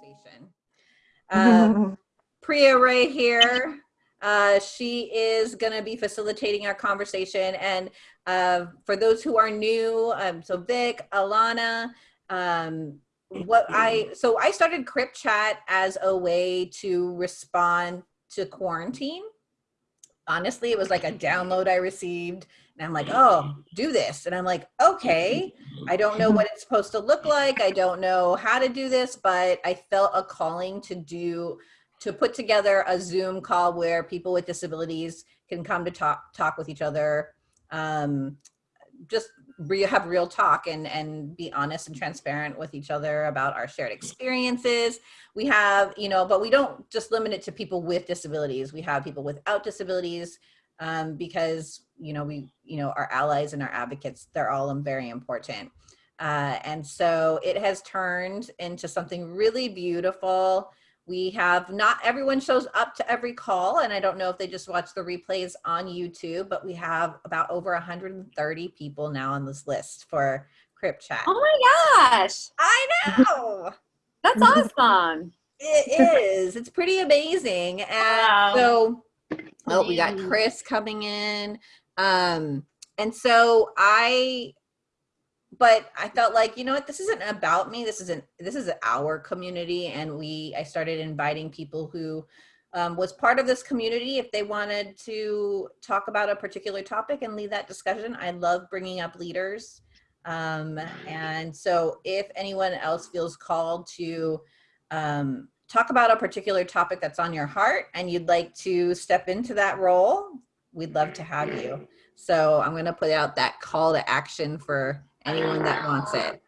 conversation. Uh, Priya Ray here. Uh, she is going to be facilitating our conversation. And uh, for those who are new, um, so Vic, Alana, um, what I, so I started Crip Chat as a way to respond to quarantine. Honestly, it was like a download I received and I'm like, oh, do this. And I'm like, okay, I don't know what it's supposed to look like. I don't know how to do this, but I felt a calling to do, to put together a Zoom call where people with disabilities can come to talk, talk with each other, um, just re have real talk and, and be honest and transparent with each other about our shared experiences. We have, you know, but we don't just limit it to people with disabilities. We have people without disabilities um, because, you know, we, you know, our allies and our advocates, they're all very important. Uh, and so it has turned into something really beautiful. We have not everyone shows up to every call and I don't know if they just watch the replays on YouTube, but we have about over 130 people now on this list for Crip Chat. Oh my gosh. I know. That's awesome. It is. It's pretty amazing. And wow. so oh, we got Chris coming in. Um, and so I but I felt like, you know what, this isn't about me. This isn't, this is our community. And we, I started inviting people who um, was part of this community if they wanted to talk about a particular topic and lead that discussion. I love bringing up leaders. Um, and so if anyone else feels called to um, talk about a particular topic that's on your heart and you'd like to step into that role, we'd love to have you. So I'm gonna put out that call to action for anyone that wants it.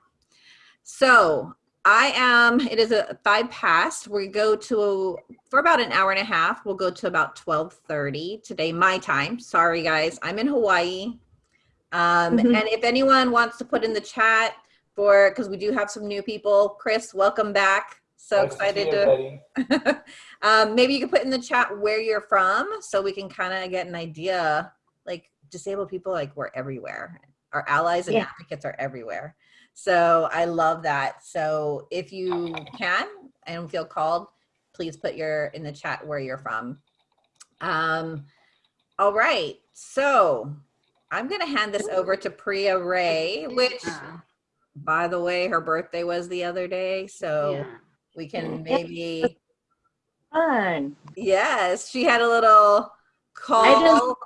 So I am, it is a five past. We go to, for about an hour and a half, we'll go to about 1230 today, my time. Sorry guys, I'm in Hawaii. Um, mm -hmm. And if anyone wants to put in the chat for, because we do have some new people, Chris, welcome back. So nice excited to, to um, maybe you can put in the chat where you're from so we can kind of get an idea, like disabled people, like we're everywhere our allies and yeah. advocates are everywhere. So I love that. So if you can and feel called, please put your in the chat where you're from. Um, all right, so I'm gonna hand this over to Priya Ray, which by the way, her birthday was the other day. So yeah. we can maybe. Fun. Yes, she had a little call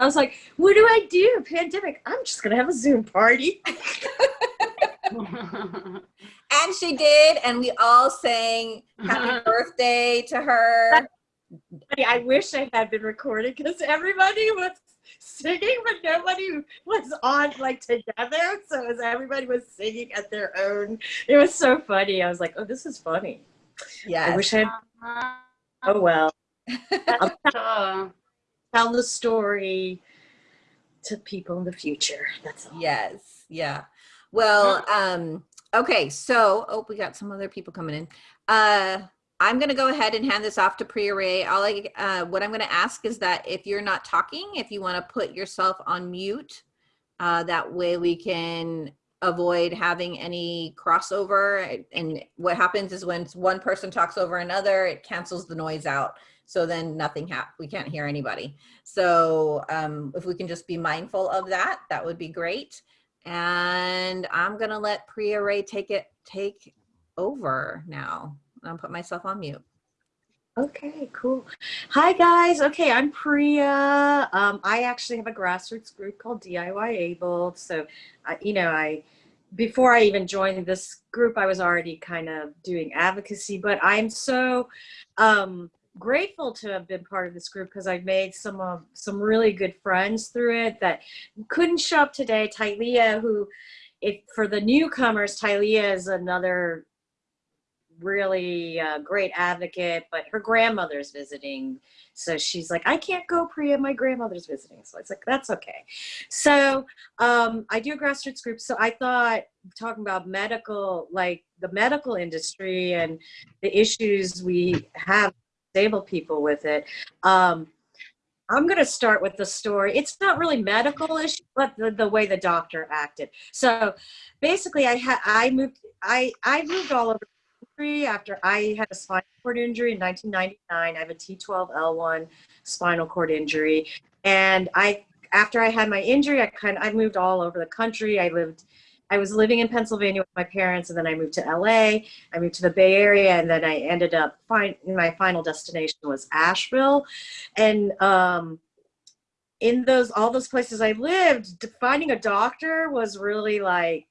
I was like, what do I do? Pandemic. I'm just gonna have a Zoom party. and she did, and we all sang happy uh-huh. birthday to her. I wish I had been recorded because everybody was singing, but nobody was on like together. So as everybody was singing at their own, it was so funny. I was like, oh, this is funny. Yeah. I wish I. Had... Uh-huh. Oh well. Um, tell the story to people in the future. That's all. Yes. Yeah. Well, um, okay. So, oh, we got some other people coming in. Uh, I'm going to go ahead and hand this off to Priya Ray. All I, uh, what I'm going to ask is that if you're not talking, if you want to put yourself on mute, uh, that way we can avoid having any crossover. And what happens is when one person talks over another, it cancels the noise out. So then nothing hap we can't hear anybody. So um, if we can just be mindful of that, that would be great. And I'm gonna let Priya Ray take it, take over now. I'll put myself on mute. Okay, cool. Hi guys. Okay, I'm Priya. Um, I actually have a grassroots group called DIY Able. So, uh, you know, I before I even joined this group, I was already kind of doing advocacy. But I'm so um, grateful to have been part of this group because I've made some of some really good friends through it that couldn't show up today. Tylea, who, if for the newcomers, Tylea is another really uh, great advocate, but her grandmother's visiting. So she's like, I can't go, Priya, my grandmother's visiting. So it's like, that's okay. So um, I do a grassroots group. So I thought talking about medical, like the medical industry and the issues we have disabled people with it. Um, I'm going to start with the story. It's not really medical issue, but the, the way the doctor acted. So basically I had, I moved, I I moved all over the country after I had a spinal cord injury in 1999. I have a T12L1 spinal cord injury, and I after I had my injury, I kind of I moved all over the country. I lived. I was living in Pennsylvania with my parents, and then I moved to LA. I moved to the Bay Area, and then I ended up. My final destination was Asheville, and um, in those all those places I lived, finding a doctor was really like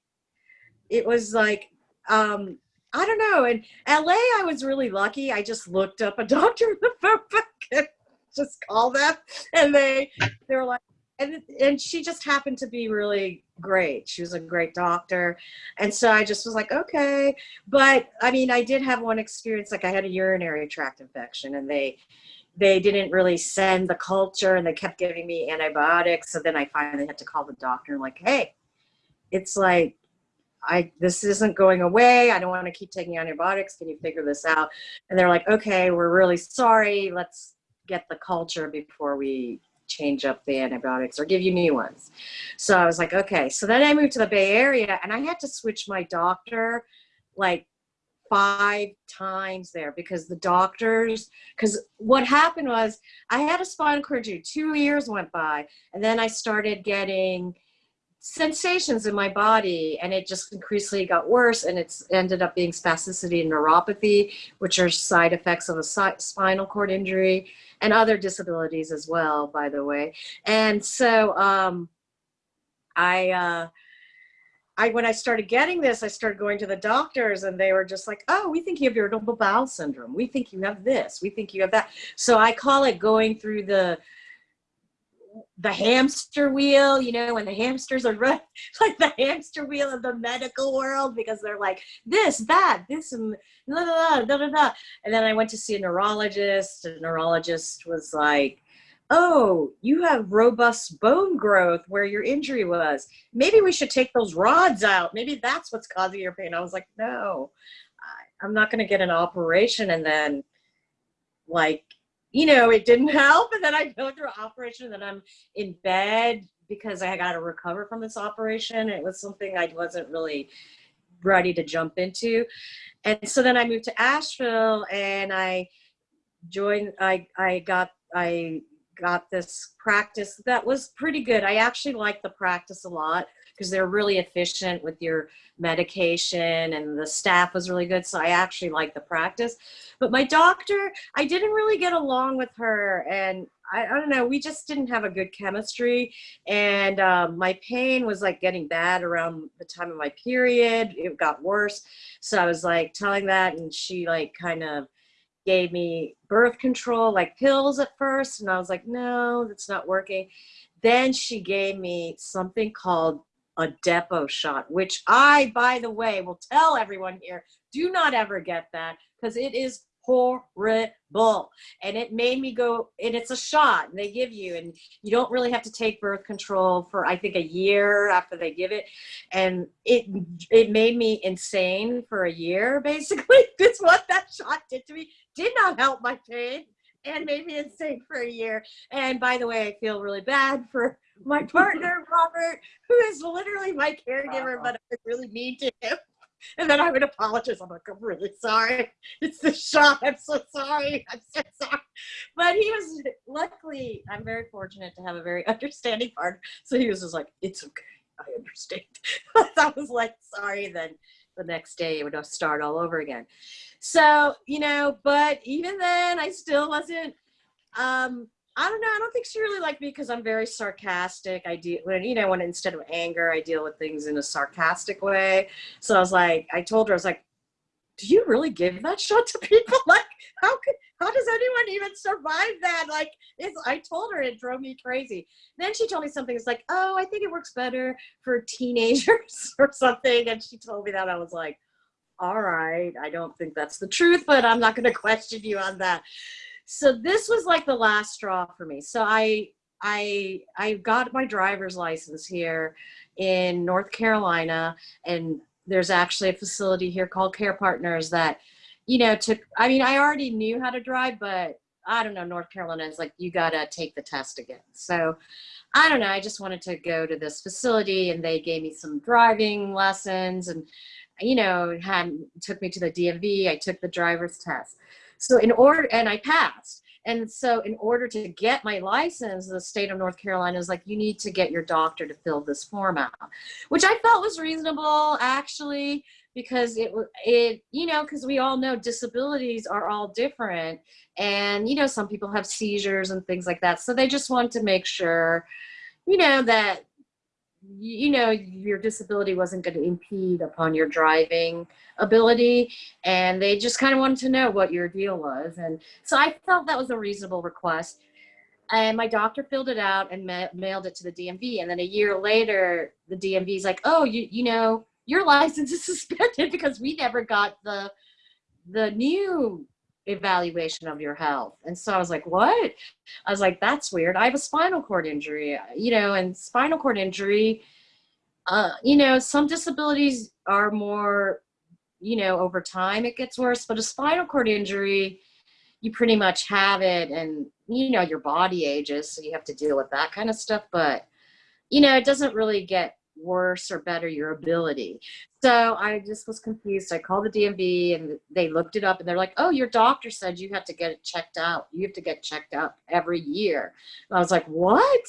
it was like um I don't know. In LA, I was really lucky. I just looked up a doctor in the phone book and just called them, and they they were like, and and she just happened to be really great. She was a great doctor, and so I just was like, okay. But I mean, I did have one experience. Like I had a urinary tract infection, and they they didn't really send the culture, and they kept giving me antibiotics. So then I finally had to call the doctor and like, hey, it's like I this isn't going away. I don't want to keep taking antibiotics. Can you figure this out? And they're like, okay, we're really sorry. Let's get the culture before we change up the antibiotics or give you new ones. So I was like, okay. So then I moved to the Bay Area and I had to switch my doctor like five times there because the doctors because what happened was I had a spinal cord injury two years went by and then I started getting sensations in my body and it just increasingly got worse and it's ended up being spasticity and neuropathy which are side effects of a spinal cord injury and other disabilities as well by the way and so um, i uh, I when I started getting this, I started going to the doctors and they were just like, oh, we think you have irritable bowel syndrome. We think you have this. We think you have that. So I call it going through the the hamster wheel, you know, when the hamsters are run, like the hamster wheel of the medical world because they're like this, that, this, and da, da, da, da. And then I went to see a neurologist. A neurologist was like, oh, you have robust bone growth where your injury was. Maybe we should take those rods out. Maybe that's what's causing your pain. I was like, no, I'm not going to get an operation and then like you know, it didn't help. And then I go through an operation and then I'm in bed because I got to recover from this operation. It was something I wasn't really ready to jump into. And so then I moved to Asheville and I joined, I, I got, I got this practice that was pretty good. I actually liked the practice a lot because they're really efficient with your medication and the staff was really good. So I actually liked the practice. But my doctor, I didn't really get along with her and I, I don't know, we just didn't have a good chemistry. And um, my pain was like getting bad around the time of my period. It got worse. So I was like telling that and she like kind of gave me birth control, like pills at first. And I was like, no, that's not working. Then she gave me something called a Depo shot, which I, by the way, will tell everyone here, do not ever get that because it is horrible. And it made me go, and it's a shot they give you, and you don't really have to take birth control for, I think, a year after they give it. And it, it made me insane for a year, basically. That's what that shot did to me. Did not help my pain and made me insane for a year. And by the way, I feel really bad for my partner, Robert, who is literally my caregiver, but I really mean to him. And then I would apologize. I'm like, I'm really sorry. It's the shot. I'm so sorry. I'm so sorry. But he was, luckily, I'm very fortunate to have a very understanding partner. So he was just like, it's okay. I understand. I was like, sorry. Then the next day it would start all over again. So, you know, but even then I still wasn't, um, I don't know. I don't think she really liked me because I'm very sarcastic. I do when you know when instead of anger, I deal with things in a sarcastic way. So I was like, I told her, I was like, "Do you really give that shot to people? Like, how could how does anyone even survive that? Like, it's." I told her it drove me crazy. Then she told me something. It's like, "Oh, I think it works better for teenagers or something." And she told me that. I was like, "All right, I don't think that's the truth, but I'm not going to question you on that." So this was like the last straw for me. So I I I got my driver's license here in North Carolina and there's actually a facility here called Care Partners that you know took I mean I already knew how to drive but I don't know North Carolina is like you got to take the test again. So I don't know I just wanted to go to this facility and they gave me some driving lessons and you know, had took me to the DMV. I took the driver's test. So in order, and I passed. And so in order to get my license, the state of North Carolina is like, you need to get your doctor to fill this form out, which I felt was reasonable actually, because it, it you know, because we all know disabilities are all different. And, you know, some people have seizures and things like that. So they just want to make sure, you know, that you know your disability wasn't going to impede upon your driving ability and they just kind of wanted to know what your deal was and so i felt that was a reasonable request and my doctor filled it out and ma mailed it to the dmv and then a year later the dmv is like oh you you know your license is suspended because we never got the the new evaluation of your health. And so I was like, what? I was like, that's weird. I have a spinal cord injury, you know, and spinal cord injury, uh, you know, some disabilities are more, you know, over time it gets worse, but a spinal cord injury, you pretty much have it and, you know, your body ages, so you have to deal with that kind of stuff. But, you know, it doesn't really get worse or better your ability. So I just was confused. I called the DMV and they looked it up and they're like, oh, your doctor said you have to get it checked out. You have to get checked out every year. And I was like, what?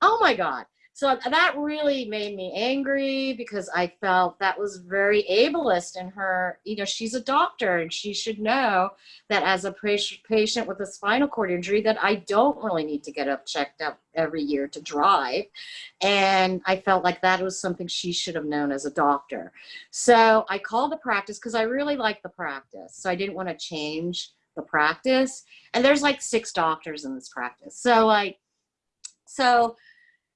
Oh my God. So that really made me angry because I felt that was very ableist in her. You know, she's a doctor and she should know that as a patient with a spinal cord injury that I don't really need to get up checked up every year to drive. And I felt like that was something she should have known as a doctor. So I called the practice because I really like the practice. So I didn't want to change the practice. And there's like six doctors in this practice. So like, so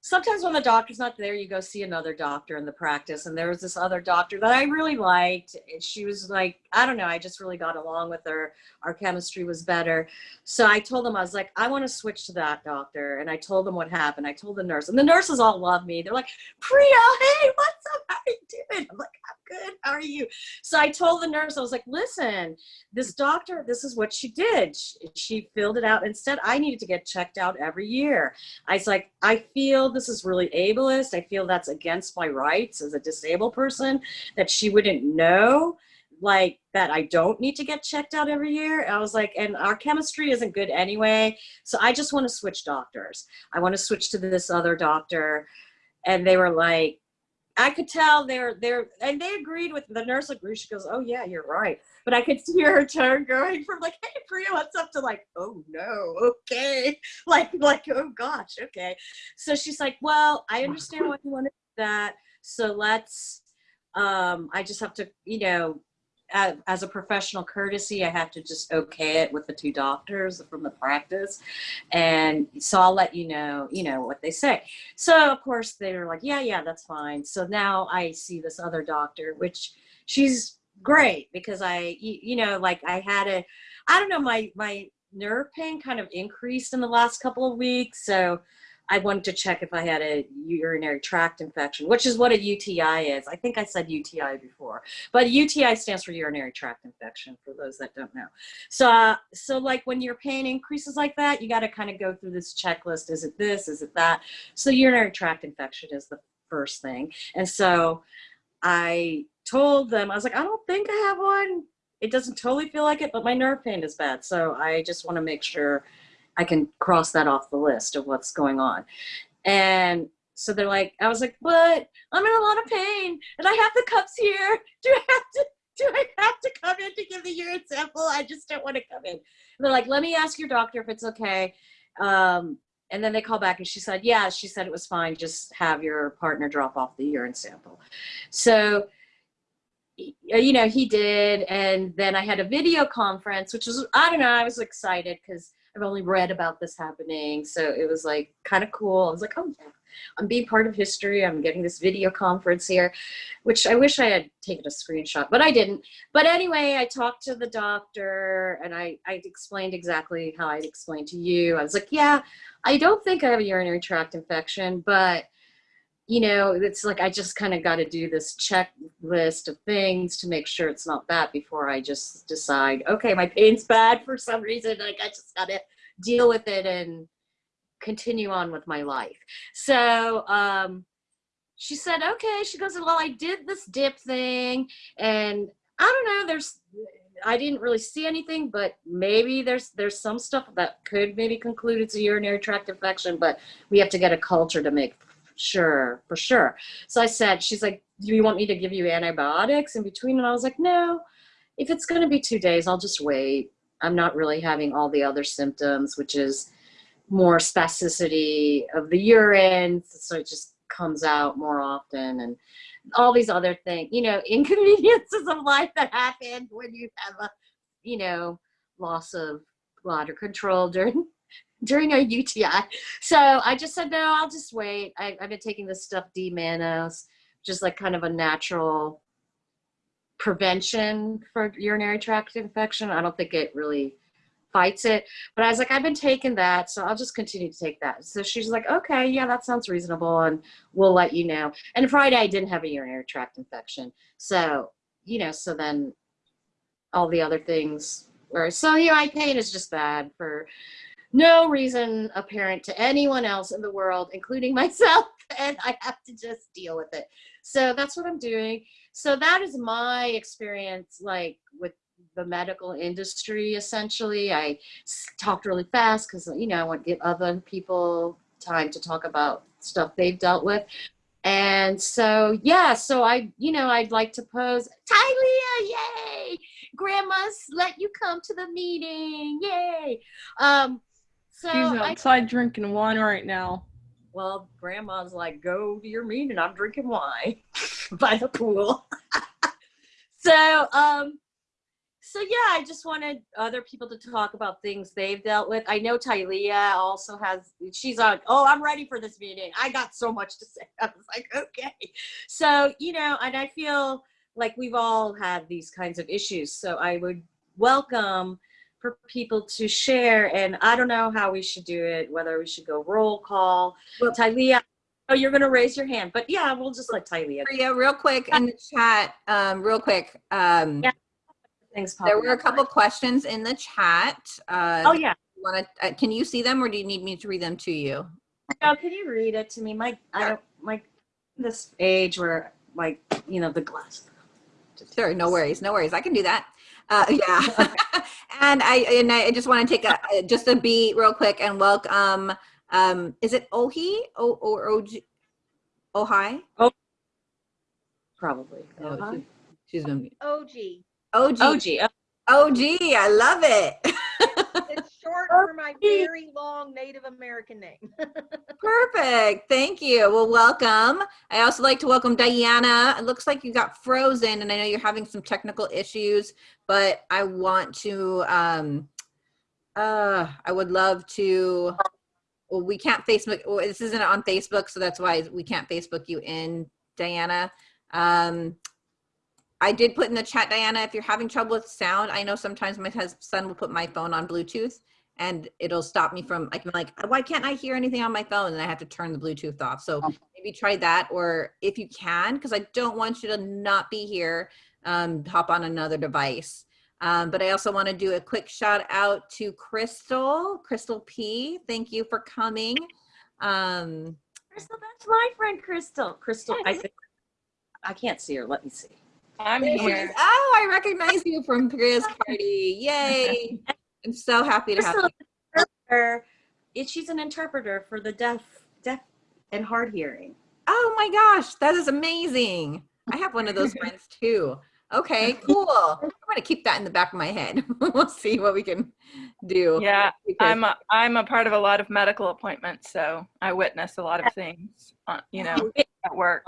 sometimes when the doctor's not there, you go see another doctor in the practice. And there was this other doctor that I really liked. She was like, I don't know, I just really got along with her. Our chemistry was better. So I told them, I was like, I want to switch to that doctor. And I told them what happened. I told the nurse, and the nurses all love me. They're like, Priya, hey, what's up? How are you doing? I'm like, I'm good. How are you? So I told the nurse, I was like, listen, this doctor, this is what she did. She, she filled it out. Instead, I needed to get checked out every year. I was like, I feel this is really ableist. I feel that's against my rights as a disabled person that she wouldn't know like that I don't need to get checked out every year. I was like, and our chemistry isn't good anyway. So I just want to switch doctors. I want to switch to this other doctor. And they were like, I could tell they're, they're, and they agreed with, the nurse agreed. She goes, oh yeah, you're right. But I could hear her tone going from like, hey Priya, what's up to like, oh no, okay. Like, like, oh gosh, okay. So she's like, well, I understand why you want to do that. So let's, um, I just have to, you know, as a professional courtesy, I have to just okay it with the two doctors from the practice. And so I'll let you know, you know, what they say. So of course they're like, yeah, yeah, that's fine. So now I see this other doctor, which she's great because I, you know, like I had a, I don't know, my, my nerve pain kind of increased in the last couple of weeks. So I wanted to check if I had a urinary tract infection, which is what a UTI is. I think I said UTI before, but UTI stands for urinary tract infection for those that don't know. So, uh, so like when your pain increases like that, you got to kind of go through this checklist. Is it this? Is it that? So urinary tract infection is the first thing. And so I told them, I was like, I don't think I have one. It doesn't totally feel like it, but my nerve pain is bad. So I just want to make sure I can cross that off the list of what's going on. And so they're like, I was like, but I'm in a lot of pain and I have the cups here. Do I have to, do I have to come in to give the urine sample? I just don't want to come in. And they're like, let me ask your doctor if it's okay. Um, and then they call back and she said, yeah, she said it was fine. Just have your partner drop off the urine sample. So, you know, he did. And then I had a video conference, which was, I don't know, I was excited because I've only read about this happening. So it was like kind of cool. I was like, oh yeah, I'm being part of history. I'm getting this video conference here, which I wish I had taken a screenshot, but I didn't. But anyway, I talked to the doctor and I, I explained exactly how I'd explained to you. I was like, yeah, I don't think I have a urinary tract infection, but you know, it's like I just kind of got to do this checklist of things to make sure it's not that before I just decide, okay, my pain's bad for some reason. Like I just got to deal with it and continue on with my life. So, um, she said, okay. She goes, well, I did this dip thing and I don't know, there's, I didn't really see anything, but maybe there's there's some stuff that could maybe conclude it's a urinary tract infection, but we have to get a culture to make sure, for sure. So I said, she's like, do you want me to give you antibiotics in between? And I was like, no, if it's going to be two days, I'll just wait. I'm not really having all the other symptoms, which is more spasticity of the urine. So it just comes out more often and all these other things, you know, inconveniences of life that happen when you have a, you know, loss of bladder control during during a UTI. So I just said, no, I'll just wait. I, have been taking this stuff D-mannose, just like kind of a natural prevention for urinary tract infection. I don't think it really fights it. But I was like, I've been taking that, so I'll just continue to take that. So she's like, okay, yeah, that sounds reasonable, and we'll let you know. And Friday, I didn't have a urinary tract infection. So, you know, so then all the other things were, so UI pain is just bad for no reason apparent to anyone else in the world, including myself, and I have to just deal with it. So that's what I'm doing. So that is my experience, like with the medical industry, essentially. I talked really fast because, you know, I want to give other people time to talk about stuff they've dealt with. And so, yeah, so I, you know, I'd like to pose, Tylea, yay! Grandma's let you come to the meeting, yay! Um, so She's outside I, drinking wine right now. Well, grandma's like, go to your meeting. I'm drinking wine by the pool. so, um, so yeah, I just wanted other people to talk about things they've dealt with. I know Tylea also has, she's like, oh, I'm ready for this meeting. I got so much to say. I was like, okay. So, you know, and I feel like we've all had these kinds of issues. So I would welcome for people to share. And I don't know how we should do it, whether we should go roll call. Well, Tylea, oh, you're going to raise your hand. But yeah, we'll just let Tylea. Yeah, real quick in the chat, um, real quick. Um, yeah. Things there were a couple questions in the chat. Uh, oh, yeah. Want to? Uh, can you see them or do you need me to read them to you? No, can you read it to me? My, I don't, my, this age where, like, you know, the glass. Sure, no worries, no worries. I can do that. Uh, yeah. and I and I just want to take a just a beat real quick and welcome. Um, is it Ohi o, or OG? Ohai? Oh, probably. Oh, she, she's gonna be OG. OG. OG. OG. I love it. short for my very long Native American name. Perfect. Thank you. Well, welcome. I also like to welcome Diana. It looks like you got frozen and I know you're having some technical issues, but I want to, um, uh, I would love to, well, we can't Facebook, well, this isn't on Facebook, so that's why we can't Facebook you in, Diana. Um, I did put in the chat, Diana, if you're having trouble with sound, I know sometimes my son will put my phone on Bluetooth and it'll stop me from, I can like, why can't I hear anything on my phone? And I have to turn the Bluetooth off. So oh. maybe try that. Or if you can, because I don't want you to not be here, um, hop on another device. Um, but I also want to do a quick shout out to Crystal, Crystal P. Thank you for coming. Um, Crystal, that's my friend Crystal. Crystal, I, I can't see her. Let me see. I'm here. Oh, I recognize you from Priya's party. Yay. I'm so happy to have you. She's an interpreter for the deaf, deaf and hard hearing. Oh my gosh, that is amazing. I have one of those friends too. Okay, cool. I'm going to keep that in the back of my head. we'll see what we can do. Yeah, I'm a, I'm a part of a lot of medical appointments, so I witness a lot of things, uh, you know, at work.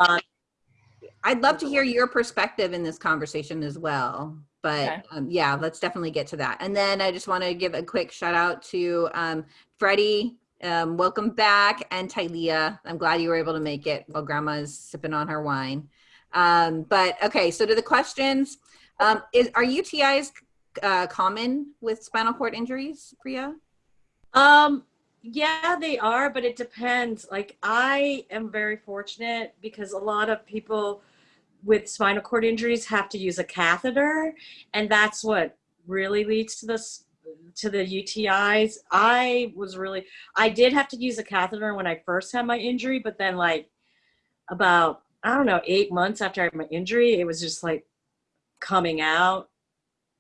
I'd love to hear your perspective in this conversation as well. But okay. um, yeah, let's definitely get to that. And then I just want to give a quick shout out to um, Freddie. Um, welcome back. And Tylea. I'm glad you were able to make it while grandma is sipping on her wine. Um, but okay, so to the questions, um, is, are UTIs uh, common with spinal cord injuries, Priya? Um, yeah, they are, but it depends. Like I am very fortunate because a lot of people with spinal cord injuries have to use a catheter and that's what really leads to this to the UTIs. I was really I did have to use a catheter when I first had my injury, but then like about, I don't know, eight months after I had my injury, it was just like coming out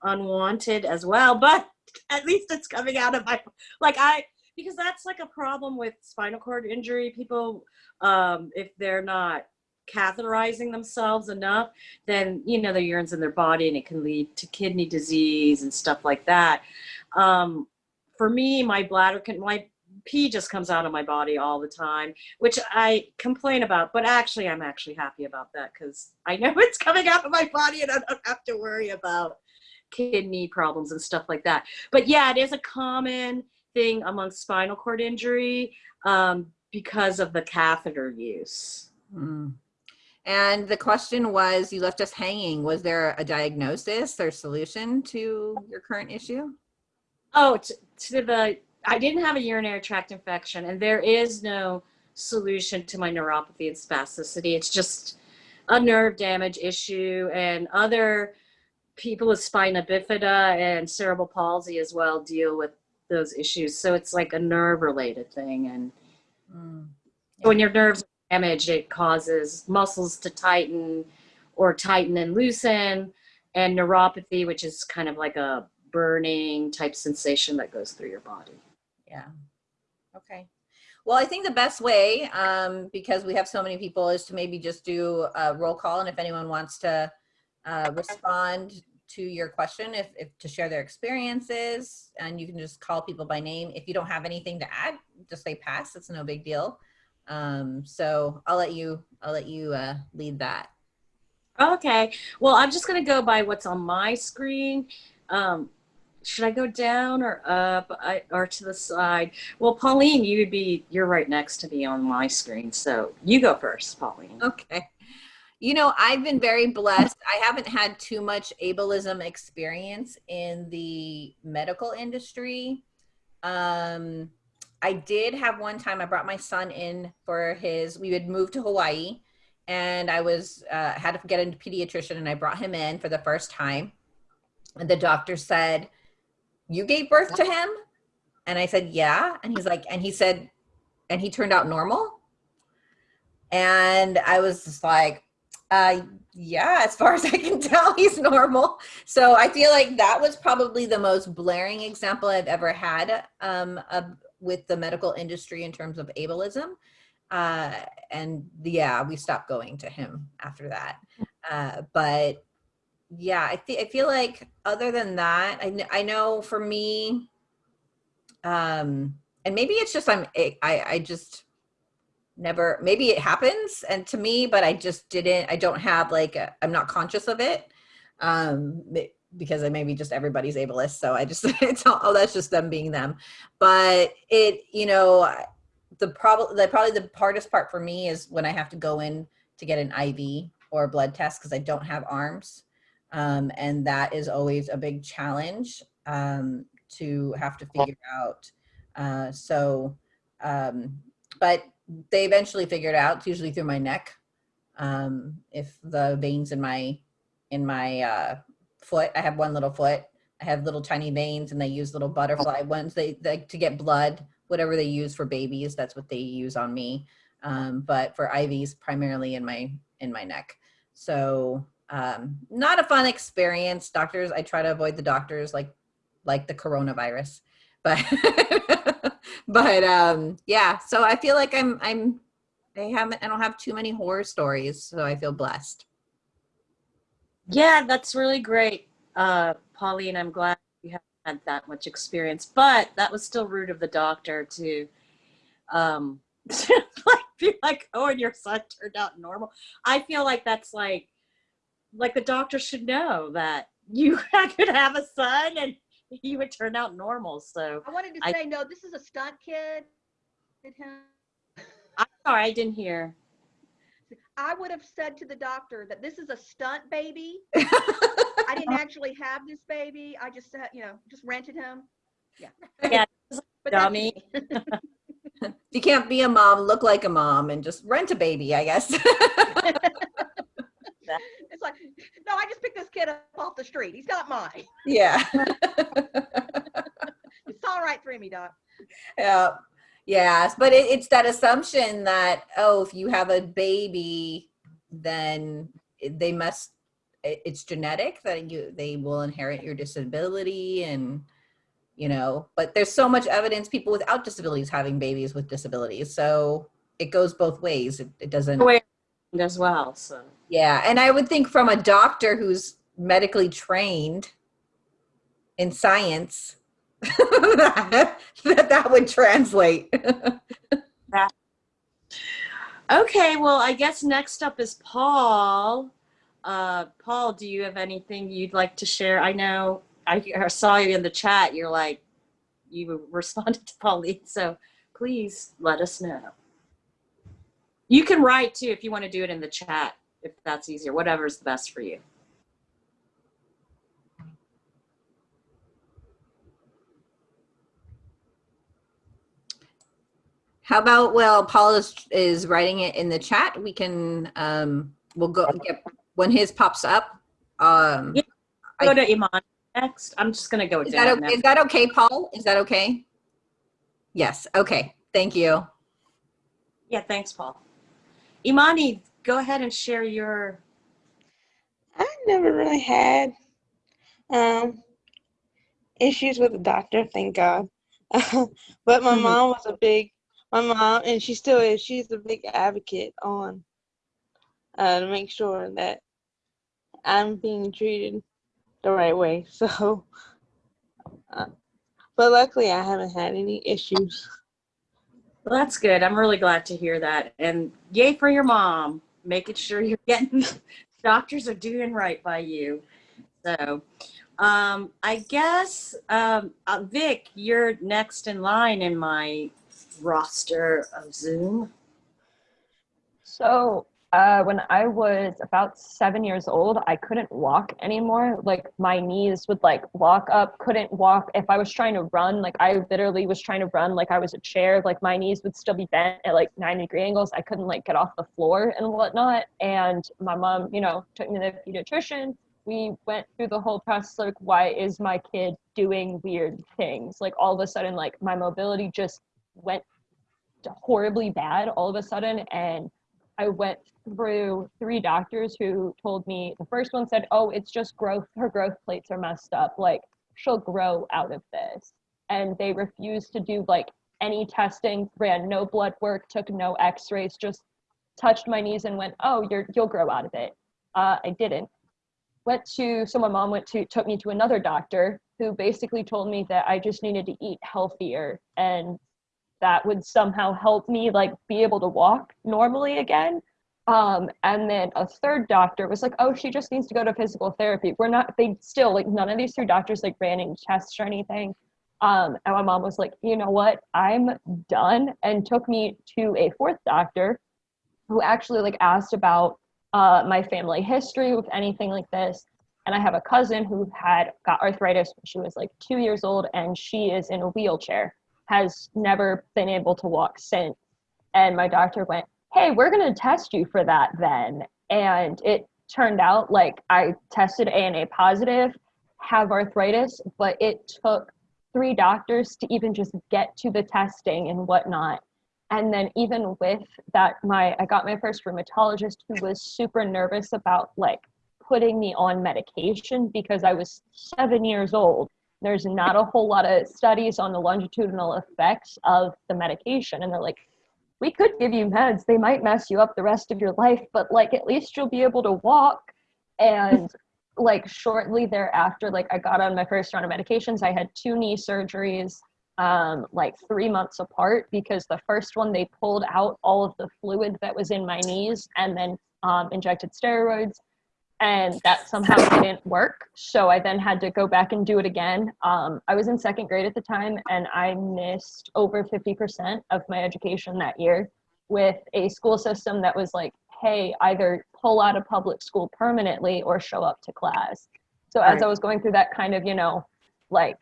unwanted as well. But at least it's coming out of my, like I, because that's like a problem with spinal cord injury. People, um, if they're not catheterizing themselves enough, then you know the urine's in their body and it can lead to kidney disease and stuff like that. Um, for me, my bladder can my pee just comes out of my body all the time, which I complain about, but actually I'm actually happy about that because I know it's coming out of my body and I don't have to worry about kidney problems and stuff like that. But yeah, it is a common thing among spinal cord injury um, because of the catheter use. Mm. And the question was, you left us hanging. Was there a diagnosis or solution to your current issue? Oh, to, to the, I didn't have a urinary tract infection and there is no solution to my neuropathy and spasticity. It's just a nerve damage issue and other people with spina bifida and cerebral palsy as well deal with those issues. So it's like a nerve related thing. And Mm. when your nerves are damaged, it causes muscles to tighten or tighten and loosen and neuropathy, which is kind of like a burning type sensation that goes through your body. Yeah. Okay. Well, I think the best way, um, because we have so many people, is to maybe just do a roll call. And if anyone wants to uh, respond to your question, if, if to share their experiences, and you can just call people by name. If you don't have anything to add, just say pass. It's no big deal. Um, so I'll let you, I'll let you uh, lead that. Okay. Well, I'm just going to go by what's on my screen. Um, should I go down or up I, or to the side? Well, Pauline, you would be, you're right next to me on my screen. So you go first, Pauline. Okay. You know, I've been very blessed. I haven't had too much ableism experience in the medical industry. Um, I did have one time I brought my son in for his, we had moved to Hawaii and I was, uh, had to get a pediatrician and I brought him in for the first time. And the doctor said, you gave birth to him? And I said, yeah. And he's like, and he said, and he turned out normal. And I was just like, uh, yeah, as far as I can tell, he's normal. So I feel like that was probably the most blaring example I've ever had um, with the medical industry in terms of ableism. Uh, and yeah, we stopped going to him after that. Uh, but yeah, I, I feel like other than that, I, kn- I know for me, um, and maybe it's just I'm I, I just never maybe it happens and to me but i just didn't i don't have like i am not conscious of it um because I maybe just everybody's ableist so i just it's all oh that's just them being them. But it you know the problem the probably the hardest part for me is when i have to go in to get an iv or a blood test because i don't have arms um, and that is always a big challenge um, to have to figure out uh, so um, but they eventually figured out, it's usually through my neck. Um, if the veins in my, in my uh, foot, I have one little foot, I have little tiny veins and they use little butterfly ones they, like to get blood, whatever they use for babies, that's what they use on me. Um, but for IVs, primarily in my, in my neck. So um, not a fun experience. Doctors, I try to avoid the doctors like, like the coronavirus, but but um yeah so i feel like i'm i'm i haven't i don't have too many horror stories so i feel blessed. Yeah that's really great uh pauline i'm glad you haven't had that much experience but that was still rude of the doctor to um like be like oh and your son turned out normal. I feel like that's like like the doctor should know that you could have a son and he would turn out normal. So I wanted to I- say, no, this is a stunt kid. I'm sorry, I didn't hear. I would have said to the doctor that this is a stunt baby. I didn't actually have this baby. I just, you know, just rented him. Yeah. Yeah, But dummy. you can't be a mom look like a mom and just rent a baby i guess It's like, no, I just picked this kid up off the street. He's not mine. yeah It's all right for me, doc. yeah Yes, but it, it's that assumption that oh, if you have a baby, then they must. It's genetic that you they will inherit your disability and you know. But there's so much evidence people without disabilities having babies with disabilities, so it goes both ways. It, it doesn't as well. So yeah, and I would think from a doctor who's medically trained in science that, that would translate. that. Okay, well, I guess next up is Paul. Uh, Paul, do you have anything you'd like to share? I know I, I saw you in the chat. You're like, you responded to Pauline, so please let us know. You can write too if you want to do it in the chat, if that's easier, whatever's the best for you. How about, well, Paul is, is writing it in the chat. We can, um, we'll go get, when his pops up. Um, yeah, go I, to Iman next. I'm just going to go is that, okay, is that okay, Paul? Is that okay? Yes. Okay. Thank you. Yeah. Thanks, Paul. Imani, go ahead and share your. I never really had um, issues with the doctor, thank God. but my mm -hmm. mom was a big my mom, and she still is, she's a big advocate on uh, to make sure that I'm being treated the right way. So, uh, but luckily I haven't had any issues. Well, that's good. I'm really glad to hear that. And yay for your mom, making sure you're getting, doctors are doing right by you. So, um, I guess, um, uh, Vic, you're next in line in my roster of Zoom? So uh, when I was about seven years old, I couldn't walk anymore. Like my knees would like lock up, couldn't walk. If I was trying to run, like I literally was trying to run like I was a chair, like my knees would still be bent at like 90 degree angles. I couldn't like get off the floor and whatnot. And my mom, you know, took me to the pediatrician. We went through the whole process like, why is my kid doing weird things? Like all of a sudden, like my mobility just went horribly bad all of a sudden and I went through three doctors who told me the first one said, "Oh, it's just growth. Her growth plates are messed up. Like she'll grow out of this." And they refused to do like any testing, ran no blood work, took no X-rays, just touched my knees and went, "Oh, you're you'll grow out of it." Uh, I didn't. Went to so my mom went to took me to another doctor who basically told me that I just needed to eat healthier and that would somehow help me like be able to walk normally again. Um, and then a third doctor was like, oh, she just needs to go to physical therapy. We're not, they still, like, none of these three doctors like ran any tests or anything. Um, and my mom was like, you know what, I'm done, and took me to a fourth doctor who actually like asked about uh, my family history with anything like this. And I have a cousin who had got arthritis when she was like two years old, and she is in a wheelchair has never been able to walk since. And my doctor went, Hey, we're going to test you for that then. And it turned out like I tested ANA positive, have arthritis, but it took three doctors to even just get to the testing and whatnot. And then even with that, my I got my first rheumatologist who was super nervous about like putting me on medication because I was seven years old there's not a whole lot of studies on the longitudinal effects of the medication. And they're like, we could give you meds. They might mess you up the rest of your life, but like at least you'll be able to walk. And like shortly thereafter, like I got on my first round of medications. I had two knee surgeries um, like three months apart because the first one they pulled out all of the fluid that was in my knees and then um, injected steroids and that somehow didn't work. So I then had to go back and do it again. Um, I was in second grade at the time and I missed over 50% of my education that year with a school system that was like, hey, either pull out of public school permanently or show up to class. So as I was going through that kind of, you know, like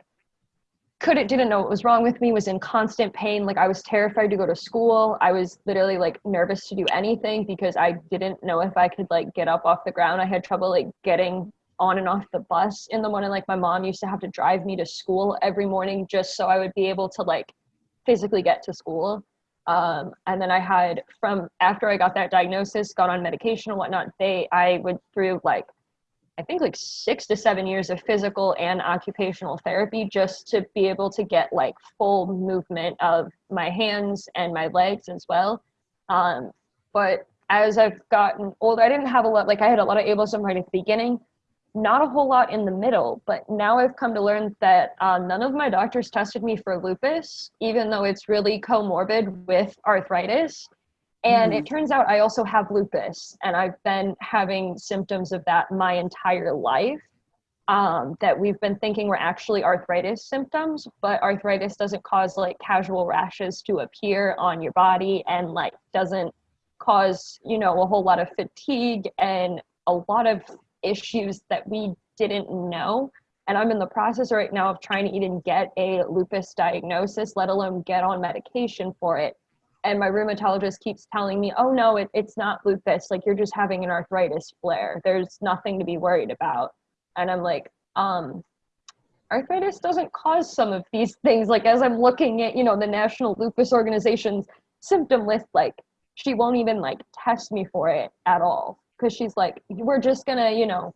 couldn't didn't know what was wrong with me was in constant pain like i was terrified to go to school i was literally like nervous to do anything because i didn't know if i could like get up off the ground i had trouble like getting on and off the bus in the morning like my mom used to have to drive me to school every morning just so i would be able to like physically get to school. Um, and then I had from after I got that diagnosis, got on medication and whatnot. They I went through like I think like six to seven years of physical and occupational therapy just to be able to get like full movement of my hands and my legs as well. Um, but as I've gotten older, I didn't have a lot, like I had a lot of ableism right at the beginning, not a whole lot in the middle, but now I've come to learn that uh, none of my doctors tested me for lupus, even though it's really comorbid with arthritis. And Mhm. it turns out I also have lupus, and I've been having symptoms of that my entire life. Um, that we've been thinking were actually arthritis symptoms, but arthritis doesn't cause like casual rashes to appear on your body and like doesn't cause, you know, a whole lot of fatigue and a lot of issues that we didn't know. And I'm in the process right now of trying to even get a lupus diagnosis, let alone get on medication for it and my rheumatologist keeps telling me oh no it, it's not lupus. Like you're just having an arthritis flare. There's nothing to be worried about. And i'm like um arthritis doesn't cause some of these things. Like as i'm looking at you know the national lupus organization's symptom list like she won't even like test me for it at all. Because she's like we're just gonna you know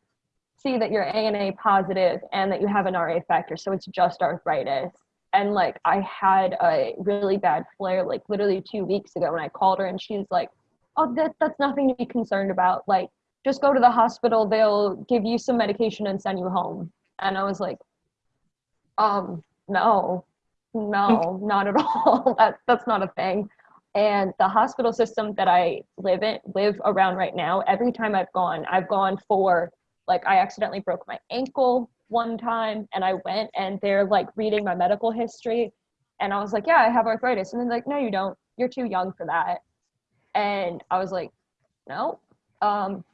see that you're ana positive and that you have an ra factor so it's just arthritis and like I had a really bad flare like literally two weeks ago when I called her and she's like, "Oh, that that's nothing to be concerned about. Like, just go to the hospital. They'll give you some medication and send you home." And I was like, "Um, no, no, not at all. that that's not a thing." And the hospital system that I live in live around right now, every time I've gone, I've gone for like I accidentally broke my ankle one time and I went and they're like reading my medical history and I was like, yeah, I have arthritis. And they're like, no, you don't. You're too young for that. And I was like, no, um,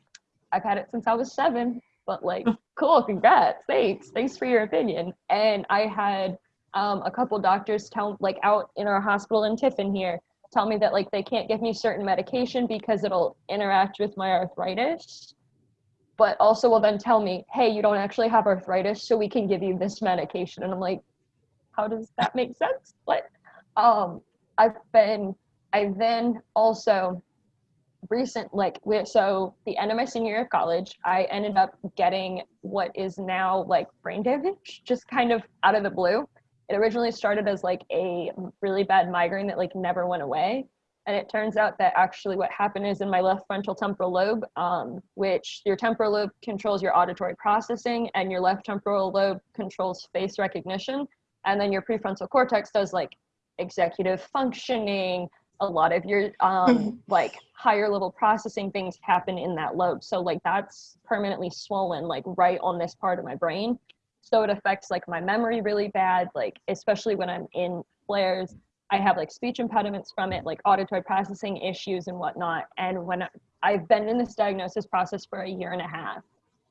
I've had it since I was seven, but like, cool, congrats, thanks, thanks for your opinion. And I had um, a couple doctors tell, like, out in our hospital in Tiffin here, tell me that like they can't give me certain medication because it'll interact with my arthritis but also will then tell me, hey, you don't actually have arthritis, so we can give you this medication. And I'm like, how does that make sense? What? Um, I've been, I then also recent, like, we so the end of my senior year of college, I ended up getting what is now like brain damage, just kind of out of the blue. It originally started as like a really bad migraine that like never went away and it turns out that actually what happened is in my left frontal temporal lobe, um, which your temporal lobe controls your auditory processing and your left temporal lobe controls face recognition. And then your prefrontal cortex does like executive functioning, a lot of your um, like higher level processing things happen in that lobe. So like that's permanently swollen like right on this part of my brain. So it affects like my memory really bad, like especially when I'm in flares I have like speech impediments from it, like auditory processing issues and whatnot. And when I've been in this diagnosis process for a year and a half,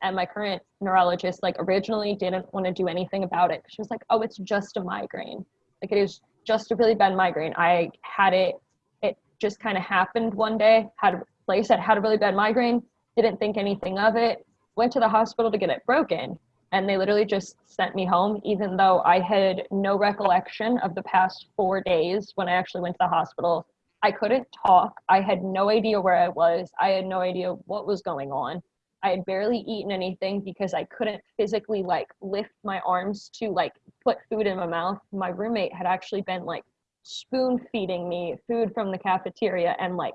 and my current neurologist like originally didn't want to do anything about it. She was like, "Oh, it's just a migraine. Like it is just a really bad migraine." I had it. It just kind of happened one day. Had like I said, had a really bad migraine. Didn't think anything of it. Went to the hospital to get it broken and they literally just sent me home even though i had no recollection of the past four days when i actually went to the hospital. I couldn't talk. I had no idea where i was. I had no idea what was going on. I had barely eaten anything because i couldn't physically like lift my arms to like put food in my mouth. My roommate had actually been like spoon feeding me food from the cafeteria and like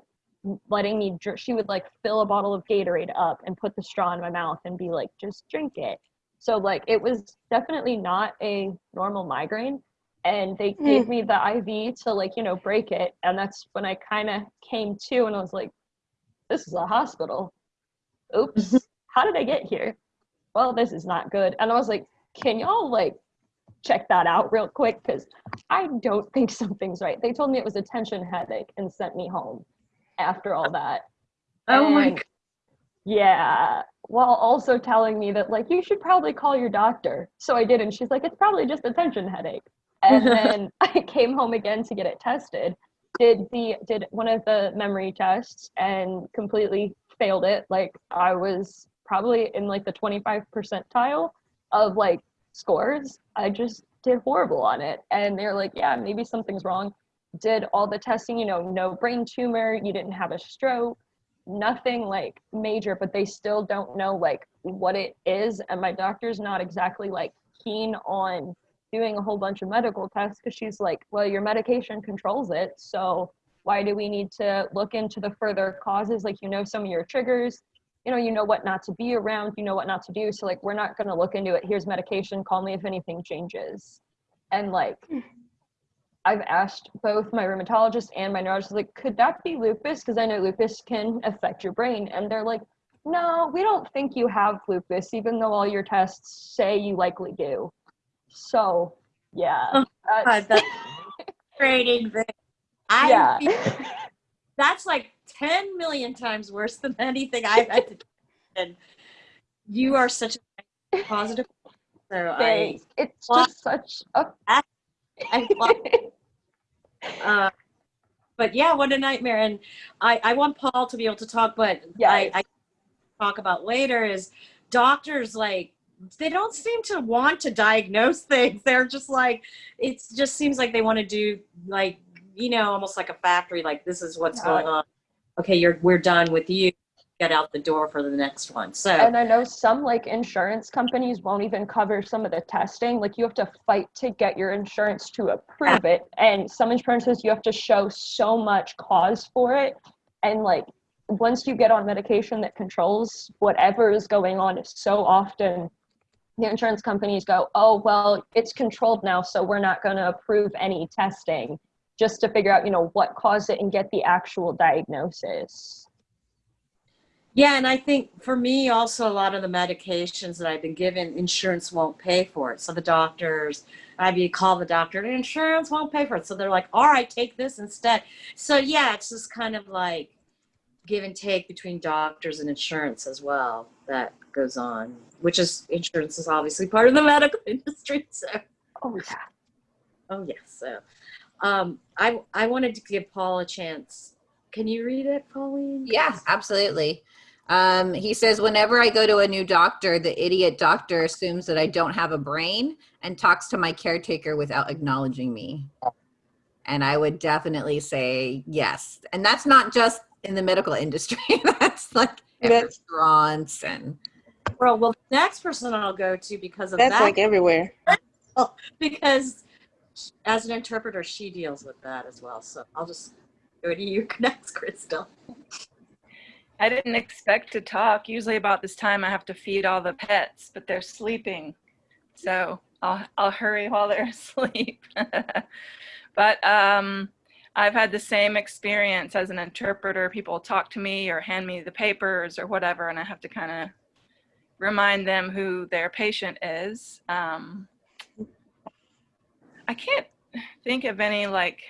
letting me dr- she would like fill a bottle of gatorade up and put the straw in my mouth and be like just drink it so like it was definitely not a normal migraine. And they hmm. gave me the IV to like, you know, break it. And that's when I kind of came to and I was like, this is a hospital. Oops. How did I get here? Well, this is not good. And I was like, can y'all like check that out real quick? Because I don't think something's right. They told me it was a tension headache and sent me home after all that. Oh my And yeah, while also telling me that like you should probably call your doctor. So I did, and she's like, it's probably just a tension headache. And then I came home again to get it tested. Did the did one of the memory tests and completely failed it. Like I was probably in like the 25 percentile of like scores. I just did horrible on it. And they're like, yeah, maybe something's wrong. did all the testing, you know, no brain tumor, you didn't have a stroke, nothing like major, but they still don't know like what it is. And my doctor's not exactly like keen on doing a whole bunch of medical tests because she's like, well, your medication controls it. So why do we need to look into the further causes? Like, you know, some of your triggers, you know, you know what not to be around, you know what not to do. So like, we're not going to look into it. Here's medication. Call me if anything changes. And like, hmm. I've asked both my rheumatologist and my neurologist, like, could that be lupus? Because I know lupus can affect your brain. And they're like, no, we don't think you have lupus, even though all your tests say you likely do. So, yeah. Oh, that's- God, that's thing. I yeah. that's like 10 million times worse than anything I've had to do. And you are such a positive. So I, It's just such a I love uh, but yeah, what a nightmare. And I, I want Paul to be able to talk, but Yes. I, I talk about later is doctors like they don't seem to want to diagnose things. They're just like it just seems like they want to do like you know almost like a factory. Like this is what's Yeah. going on. Okay, you're we're done with you. Get out the door for the next one. So and I know some like insurance companies won't even cover some of the testing. Like you have to fight to get your insurance to approve it. And some insurances you have to show so much cause for it. And like once you get on medication that controls whatever is going on, so often the insurance companies go, oh well, it's controlled now, so we're not going to approve any testing just to figure out, you know, what caused it and get the actual diagnosis. Yeah, and I think for me also a lot of the medications that I've been given, insurance won't pay for it. So the doctors, I'd be call the doctor, and insurance won't pay for it. So they're like, all right, take this instead. So yeah, it's just kind of like give and take between doctors and insurance as well that goes on, which is insurance is obviously part of the medical industry. So Oh yeah. oh yes. So um I I wanted to give Paul a chance. Can you read it, Pauline? Yeah, absolutely. Um, he says, whenever I go to a new doctor, the idiot doctor assumes that I don't have a brain and talks to my caretaker without acknowledging me. And I would definitely say yes. And that's not just in the medical industry. that's like at That's- restaurants and Well, well, the next person I'll go to because of That's that like everywhere. because as an interpreter, she deals with that as well. So I'll just go to you next, Crystal. I didn't expect to talk. Usually about this time I have to feed all the pets, but they're sleeping. So I'll, I'll hurry while they're asleep. but um, I've had the same experience as an interpreter. People talk to me or hand me the papers or whatever, and I have to kind of remind them who their patient is. Um, I can't think of any like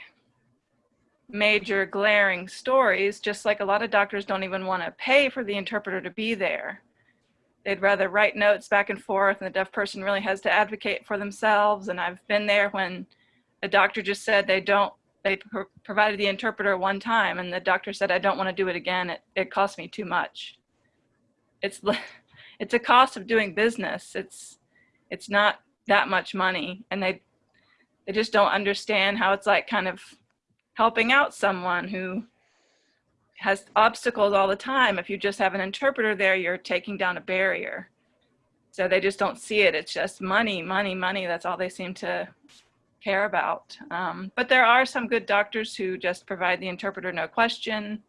major glaring stories, just like a lot of doctors don't even want to pay for the interpreter to be there. They'd rather write notes back and forth, and the deaf person really has to advocate for themselves. And I've been there when a doctor just said they don't, they pro- provided the interpreter one time, and the doctor said, I don't want to do it again. It, it costs me too much. It's, it's a cost of doing business. It's, it's not that much money. And they, they just don't understand how it's like kind of helping out someone who has obstacles all the time. If you just have an interpreter there, you're taking down a barrier. So they just don't see it. It's just money, money, money. That's all they seem to care about. Um, but there are some good doctors who just provide the interpreter no question.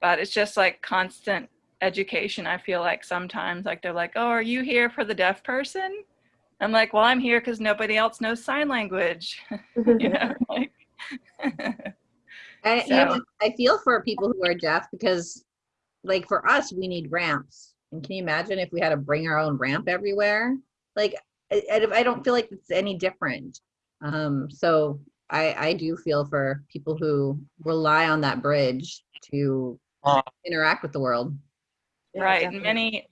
But it's just like constant education. I feel like sometimes like they're like, oh, are you here for the deaf person? I'm like, well, I'm here because nobody else knows sign language. you know, like I, you know, I feel for people who are deaf because, like, for us, we need ramps. And can you imagine if we had to bring our own ramp everywhere? Like, I, I I don't feel like it's any different. Um, so I, I do feel for people who rely on that bridge to interact with the world. Yeah, right. definitely. Many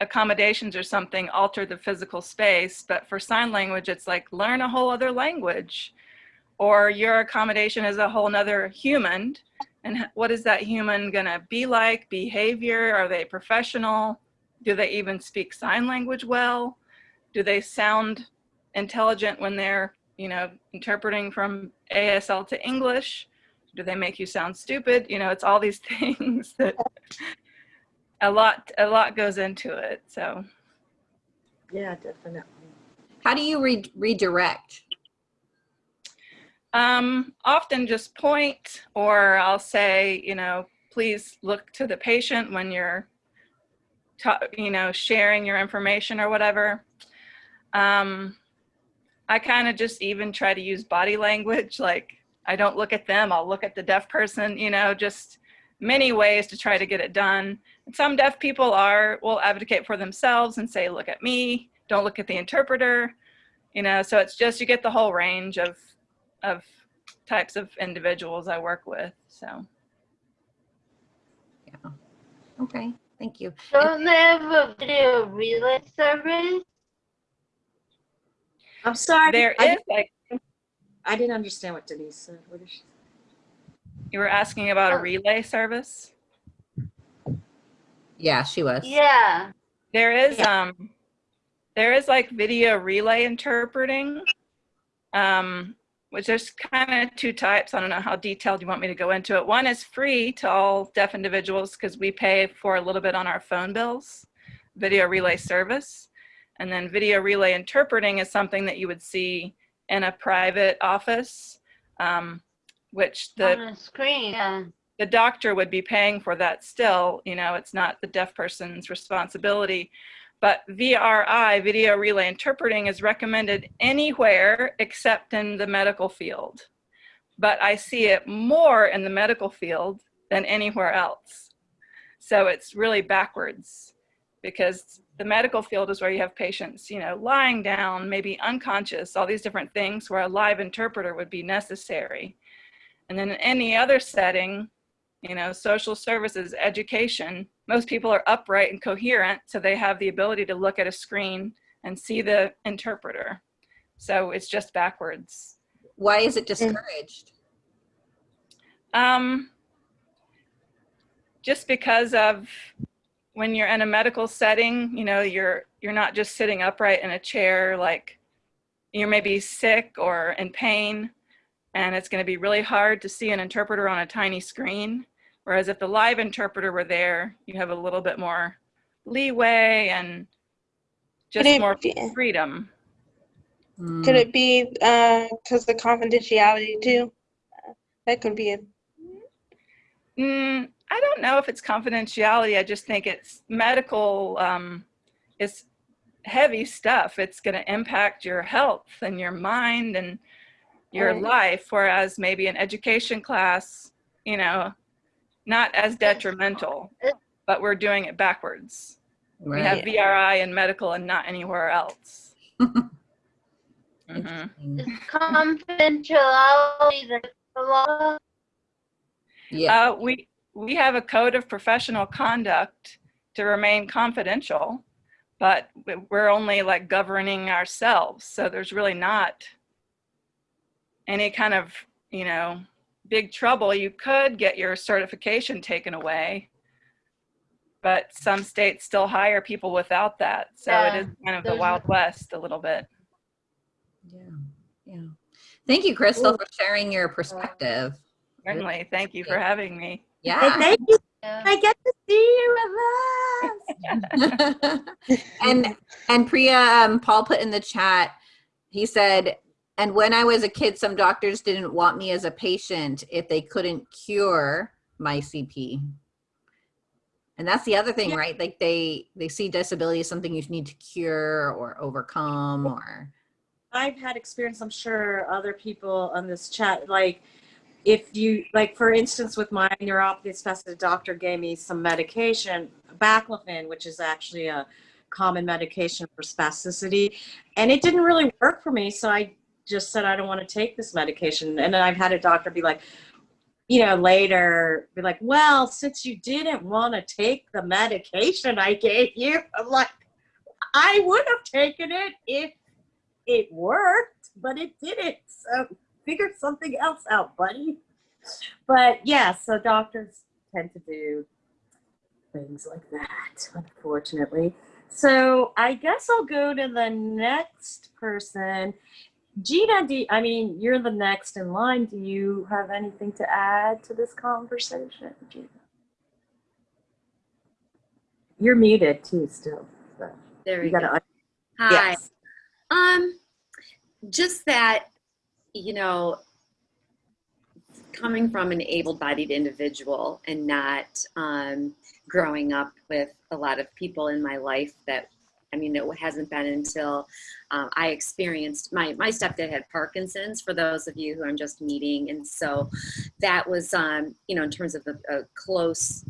accommodations or something alter the physical space, but for sign language, it's like learn a whole other language. Or your accommodation is a whole nother human. And what is that human gonna be like? Behavior? Are they professional? Do they even speak sign language well? Do they sound intelligent when they're, you know, interpreting from ASL to English? Do they make you sound stupid? You know, it's all these things that a lot, a lot goes into it. So Yeah, definitely. How do you re- redirect? Um, often just point or I'll say, you know, please look to the patient when you're, you know, sharing your information or whatever. Um, I kind of just even try to use body language. Like I don't look at them, I'll look at the deaf person, you know, just many ways to try to get it done. And some deaf people are, will advocate for themselves and say, look at me, don't look at the interpreter, you know, so it's just, you get the whole range of, of types of individuals I work with, so. Yeah. Okay, thank you. Don't they have a video relay service? I'm sorry. There I, is like, I didn't understand what Denise said. What is she? you were asking about a Oh. relay service? Yeah, she was. Yeah. There is, um, there is like video relay interpreting, um, which there's kind of two types. I don't know how detailed you want me to go into it. One is free to all deaf individuals because we pay for a little bit on our phone bills, video relay service. And then video relay interpreting is something that you would see in a private office, um, which the the screen. Yeah. the doctor would be paying for that still, you know, it's not the deaf person's responsibility. But VRI, video relay interpreting, is recommended anywhere except in the medical field. But I see it more in the medical field than anywhere else. So it's really backwards because the medical field is where you have patients, you know, lying down, maybe unconscious, all these different things where a live interpreter would be necessary. And then in any other setting, you know, social services, education, most people are upright and coherent, so they have the ability to look at a screen and see the interpreter. So it's just backwards. Why is it discouraged? Um, just because of when you're in a medical setting, you know, you're you're not just sitting upright in a chair, like you're maybe sick or in pain, and it's going to be really hard to see an interpreter on a tiny screen. Whereas if the live interpreter were there, you have a little bit more leeway and just it more be- freedom. Hmm. Could it be because the confidentiality too? Uh, That could be it. Mm, I don't know if it's confidentiality. I just think it's medical. Um, it's heavy stuff. It's going to impact your health and your mind and your Right. life. Whereas maybe an education class, you know, not as detrimental, but we're doing it backwards. We have Right. VRI in medical and not anywhere else. Mhm. Is confidentiality the law? Yeah. Uh, we, we have a code of professional conduct to remain confidential, but we're only like governing ourselves. So there's really not any kind of, you know, big trouble. You could get your certification taken away, but some states still hire people without that. So it Yeah, is kind of the there's Wild West a little bit. Yeah. Yeah. Thank you, Crystal, for sharing your perspective. Certainly. Thank you for having me. Hey, Yeah. thank you. Yeah. I get to see you with us. and and Priya, um, Paul put in the chat. He said, "And when I was a kid, some doctors didn't want me as a patient if they couldn't cure my CP." And that's the other thing, right? Like they they see disability as something you need to cure or overcome, or I've had experience, I'm sure other people on this chat, like if you, like for instance, with my neuropathy spastic, doctor gave me some medication, baclofen, which is actually a common medication for spasticity, and it didn't really work for me. So I just said, I don't want to take this medication. And then I've had a doctor be like, you know, later be like, well, since you didn't want to take the medication I gave you, I'm like, I would have taken it if it worked, but it didn't. So figure something else out, buddy. But yeah, so doctors tend to do things like that, unfortunately. So I guess I'll go to the next person. Gina, do you- I mean, you're the next in line. Do you have anything to add to this conversation, Gina? You're muted too, still. So There you we go. gotta. Hi. Yes. Um, just that, you know, coming from an able-bodied individual and not um, growing up with a lot of people in my life that, I mean, it hasn't been until uh, I experienced, my, my stepdad had Parkinson's, for those of you who I'm just meeting. And so that was, um, you know, in terms of a, a close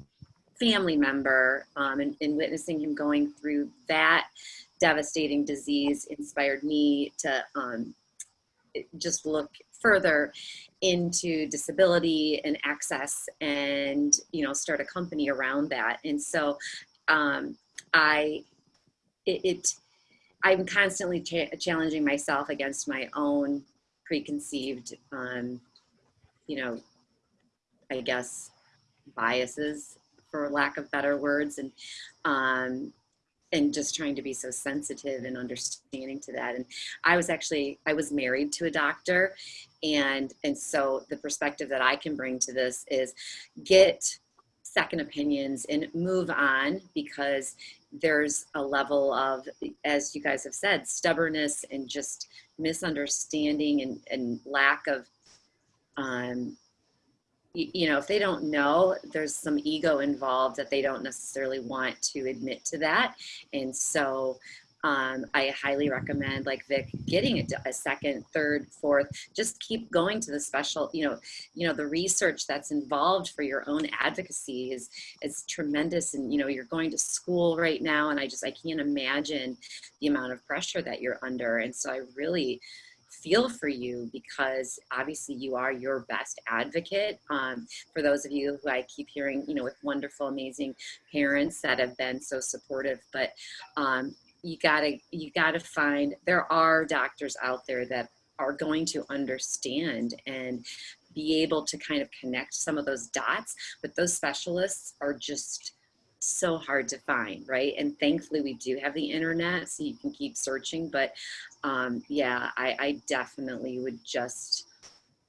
family member um, and, and witnessing him going through that devastating disease inspired me to um, just look further into disability and access and you know start a company around that and so um, i it, it i'm constantly cha challenging myself against my own preconceived um, you know i guess biases for lack of better words and um, and just trying to be so sensitive and understanding to that. And i was actually i was married to a doctor and and so the perspective that i can bring to this is get second opinions and move on because there's a level of as you guys have said stubbornness and just misunderstanding and, and lack of um, you know, if they don't know, there's some ego involved that they don't necessarily want to admit to that. And so um, I highly recommend, like Vic, getting a, a second, third, fourth. Just keep going to the special. You know, you know the research that's involved for your own advocacy is is tremendous. And you know, you're going to school right now, and I just I can't imagine the amount of pressure that you're under. And so I really feel for you because obviously you are your best advocate. Um, for those of you who I keep hearing, you know, with wonderful, amazing parents that have been so supportive, but um, you gotta, you gotta find, there are doctors out there that are going to understand and be able to kind of connect some of those dots, but those specialists are just, so hard to find, right? And thankfully we do have the internet so you can keep searching. But um, yeah, I, I definitely would just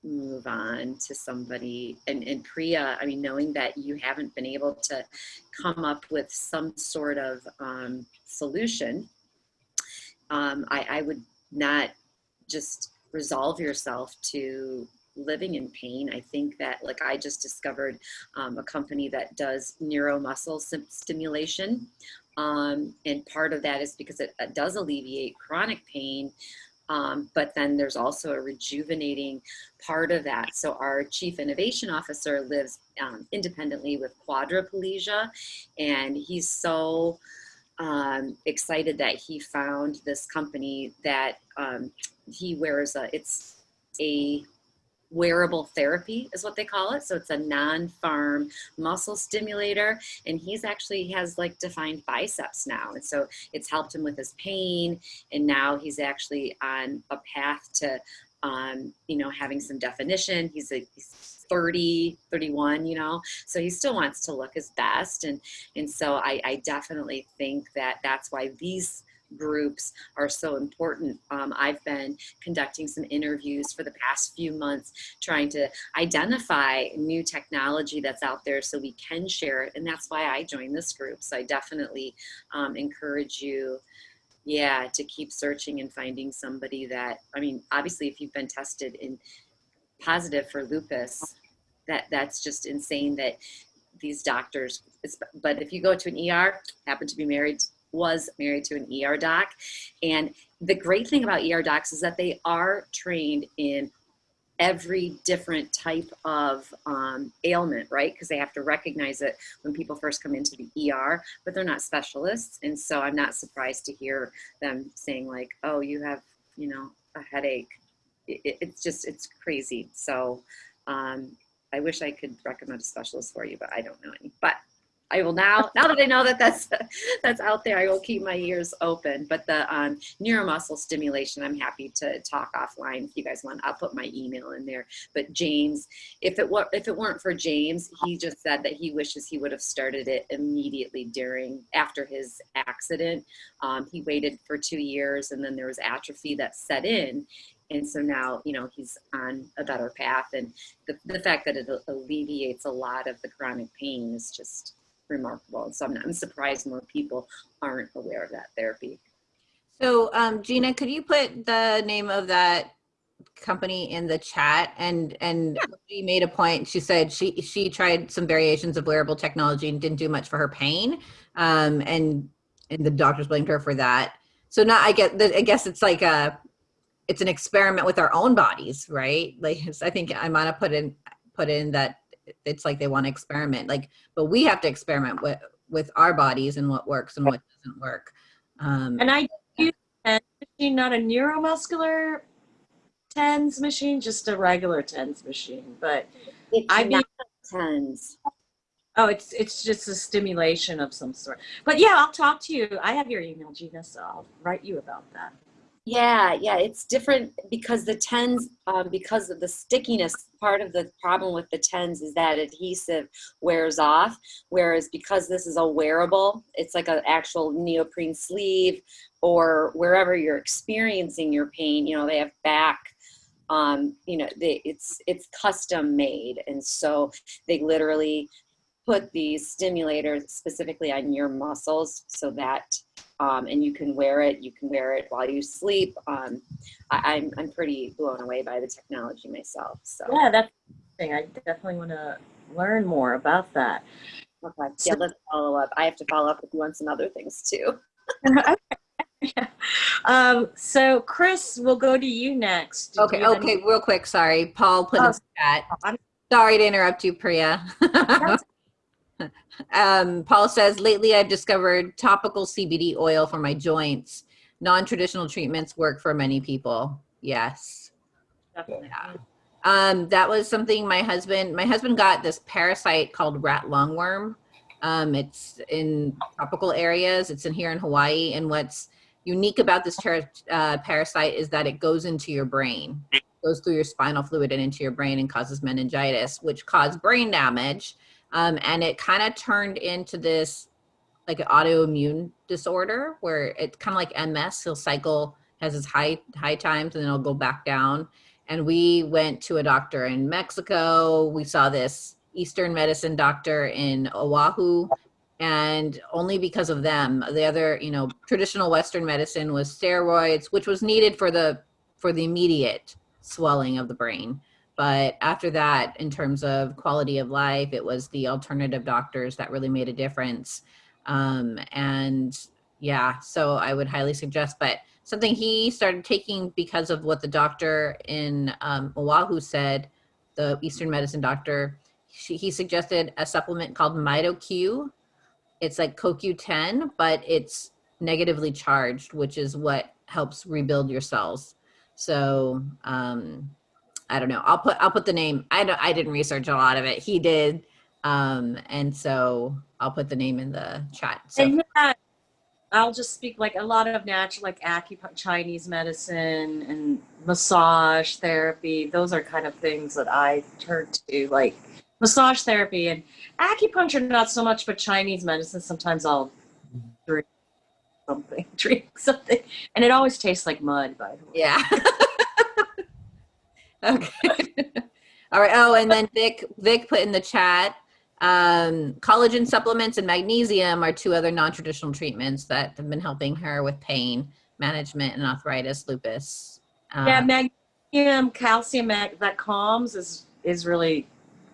move on to somebody and, and Priya, I mean, knowing that you haven't been able to come up with some sort of um, solution, um, I, I would not just resolve yourself to living in pain. I think that like I just discovered um, a company that does neuromuscle stimulation. Um, and part of that is because it, it does alleviate chronic pain. Um, but then there's also a rejuvenating part of that. So our chief innovation officer lives um, independently with quadriplegia and he's so um, excited that he found this company that um, he wears a, it's a wearable therapy is what they call it. So it's a non-farm muscle stimulator. And he's actually has like defined biceps now. And so it's helped him with his pain. And now he's actually on a path to, um, you know, having some definition. He's a, he's 30, 31, you know, so he still wants to look his best. And, and so I, I definitely think that that's why these groups are so important. Um, I've been conducting some interviews for the past few months trying to identify new technology that's out there so we can share it and that's why I joined this group. So I definitely um, encourage you yeah, to keep searching and finding somebody that, I mean, obviously if you've been tested in positive for lupus, that that's just insane that these doctors, but if you go to an ER, happen to be married was married to an ER doc. And the great thing about ER docs is that they are trained in every different type of um, ailment, right? Because they have to recognize it when people first come into the ER, but they're not specialists. And so I'm not surprised to hear them saying like, oh, you have, you know, a headache. It, it's just, it's crazy. So um, I wish I could recommend a specialist for you, but I don't know any. But I will now, now that I know that that's, that's out there, I will keep my ears open. But the um, neuromuscle stimulation, I'm happy to talk offline if you guys want. I'll put my email in there. But James, if it were, if it weren't for James, he just said that he wishes he would have started it immediately during, after his accident. Um, he waited for two years and then there was atrophy that set in. And so now, you know, he's on a better path. And the, the fact that it alleviates a lot of the chronic pain is just remarkable. And so I'm, I'm surprised more people aren't aware of that therapy. So um, Gina, could you put the name of that company in the chat? And and she made a point. She said she she tried some variations of wearable technology and didn't do much for her pain. Um, and and the doctors blamed her for that. So now I get I guess it's like a it's an experiment with our own bodies, right? Like I think I might have put in put in that it's like they want to experiment like but we have to experiment with with our bodies and what works and what doesn't work um And I use a machine, not a neuromuscular TENS machine, just a regular TENS machine. But It's I mean, not tons. oh, it's it's just a stimulation of some sort. But yeah, I'll talk to you. I have your email, Gina, so I'll write you about that. Yeah, yeah, it's different because the tens, um, because of the stickiness, part of the problem with the tens is that adhesive wears off. Whereas because this is a wearable, it's like an actual neoprene sleeve or wherever you're experiencing your pain, you know, they have back, um, you know, they, it's, it's custom made. And so they literally put these stimulators specifically on your muscles so that um, and you can wear it. You can wear it while you sleep. Um, I, I'm I'm pretty blown away by the technology myself. So Yeah, that's thing. I definitely want to learn more about that. okay, yeah, let's follow up. I have to follow up with you on some other things too. um, so Chris, we'll go to you next. Do okay you okay any- real quick sorry paul put in Oh, the chat I'm- sorry to interrupt you priya um paul says lately i've discovered topical cbd oil for my joints non-traditional treatments work for many people yes Definitely. Yeah. Um, that was something my husband, my husband got this parasite called rat lungworm. Um, it's in tropical areas. It's in here in Hawaii. And what's unique about this uh, parasite is that it goes into your brain, goes through your spinal fluid and into your brain and causes meningitis, which caused brain damage. Um, and it kind of turned into this like an autoimmune disorder where it's kind of like MS. He'll cycle, has his high high times, and then it'll go back down and we went to a doctor in Mexico. We saw this Eastern medicine doctor in Oahu, and only because of them, the other, you know, traditional Western medicine was steroids, which was needed for the for the immediate swelling of the brain. But after that, in terms of quality of life, it was the alternative doctors that really made a difference. Um, and yeah, so I would highly suggest, but something he started taking because of what the doctor in um, Oahu said, the Eastern medicine doctor, she, he suggested a supplement called MitoQ. It's like CoQ10, but it's negatively charged, which is what helps rebuild your cells. So um, I don't know. I'll put I'll put the name. I don't. I didn't research a lot of it. He did, um, and so I'll put the name in the chat. So And yeah, I'll just speak like a lot of natural, like acupuncture, Chinese medicine and massage therapy. Those are kind of things that I turn to, like massage therapy and acupuncture, not so much, but Chinese medicine. Sometimes I'll drink something, drink something, and it always tastes like mud, by the way. Yeah. okay. All right. Oh, and then Vic, Vic put in the chat, um, collagen supplements and magnesium are two other non-traditional treatments that have been helping her with pain management and arthritis, lupus. Um, Yeah, magnesium, calcium, that calms is is really,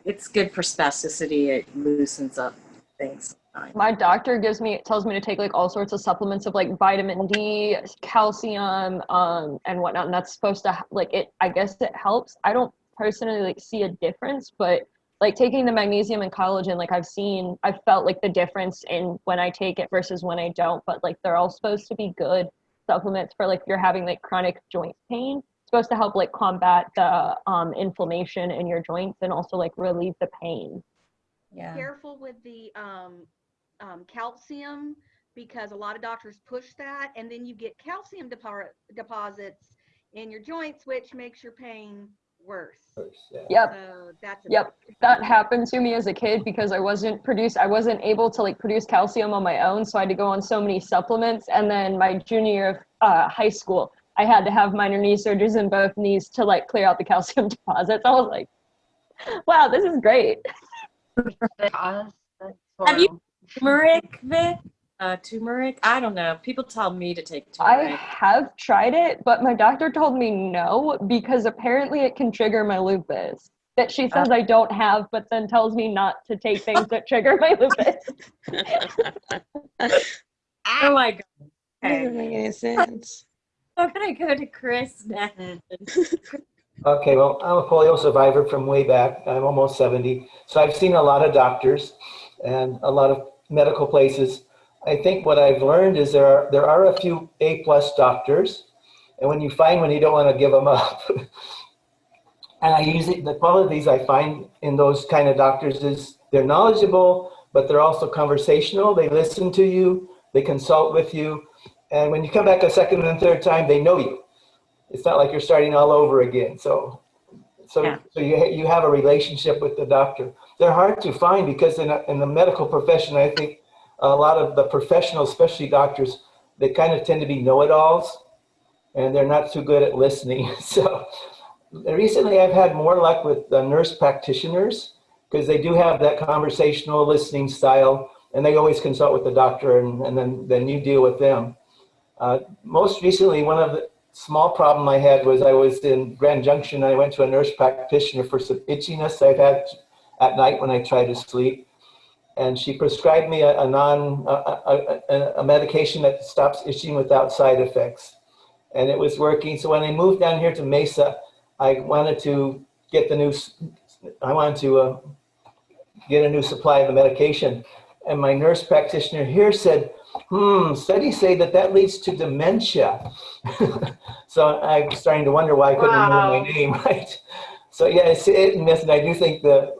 it's good for spasticity. It loosens up things. Sometimes. My doctor gives me tells me to take like all sorts of supplements of like vitamin D, calcium, um, and whatnot. And that's supposed to like it. I guess it helps. I don't personally like see a difference, but like taking the magnesium and collagen, like I've seen, I've felt like the difference in when I take it versus when I don't. But like they're all supposed to be good supplements for like if you're having like chronic joint pain. It's supposed to help like combat the um, inflammation in your joints and also like relieve the pain. yeah. Careful with the um, um, calcium because a lot of doctors push that, and then you get calcium depo- deposits in your joints, which makes your pain worse. Yep. So that's a Yep. That happened to me as a kid because I wasn't produce I wasn't able to like produce calcium on my own, so I had to go on so many supplements. And then my junior year of uh, high school, I had to have minor knee surgeries in both knees to like clear out the calcium deposits. I was like, wow, this is great. Have you- horrible. Turmeric, Vic? Uh, turmeric? I don't know. People tell me to take turmeric. I have tried it, but my doctor told me no because apparently it can trigger my lupus. That she says I don't have, but then tells me not to take things that trigger my lupus. oh my god. That Okay. doesn't make any sense. I'm gonna go to Chris next. Okay, well, I'm a polio survivor from way back. I'm almost 70. So I've seen a lot of doctors and a lot of medical places. I think what I've learned is there are, there are a few A plus doctors. And when you find one, you don't want to give them up. and I usually, the qualities I find in those kind of doctors is they're knowledgeable, but they're also conversational. They listen to you, they consult with you. And when you come back a second and third time, they know you it's not like you're starting all over again. So, so, Yeah. so you, you have a relationship with the doctor. They're hard to find because in, a, in the medical profession, I think a lot of the professionals, especially doctors, they kind of tend to be know-it-alls and they're not too good at listening. So recently I've had more luck with the nurse practitioners because they do have that conversational listening style and they always consult with the doctor and, and then, then you deal with them. Uh, most recently, one of the small problem I had was I was in Grand Junction. and I went to a nurse practitioner for some itchiness I've had at night when I try to sleep. And she prescribed me a, a non, a, a, a, medication that stops itching without side effects. And it was working. So when I moved down here to Mesa, I wanted to get the new, I wanted to uh, get a new supply of the medication. And my nurse practitioner here said, hmm, studies say that that leads to dementia. so I'm starting to wonder why I couldn't remember my name, right? So yeah, it's it and miss, and I do think that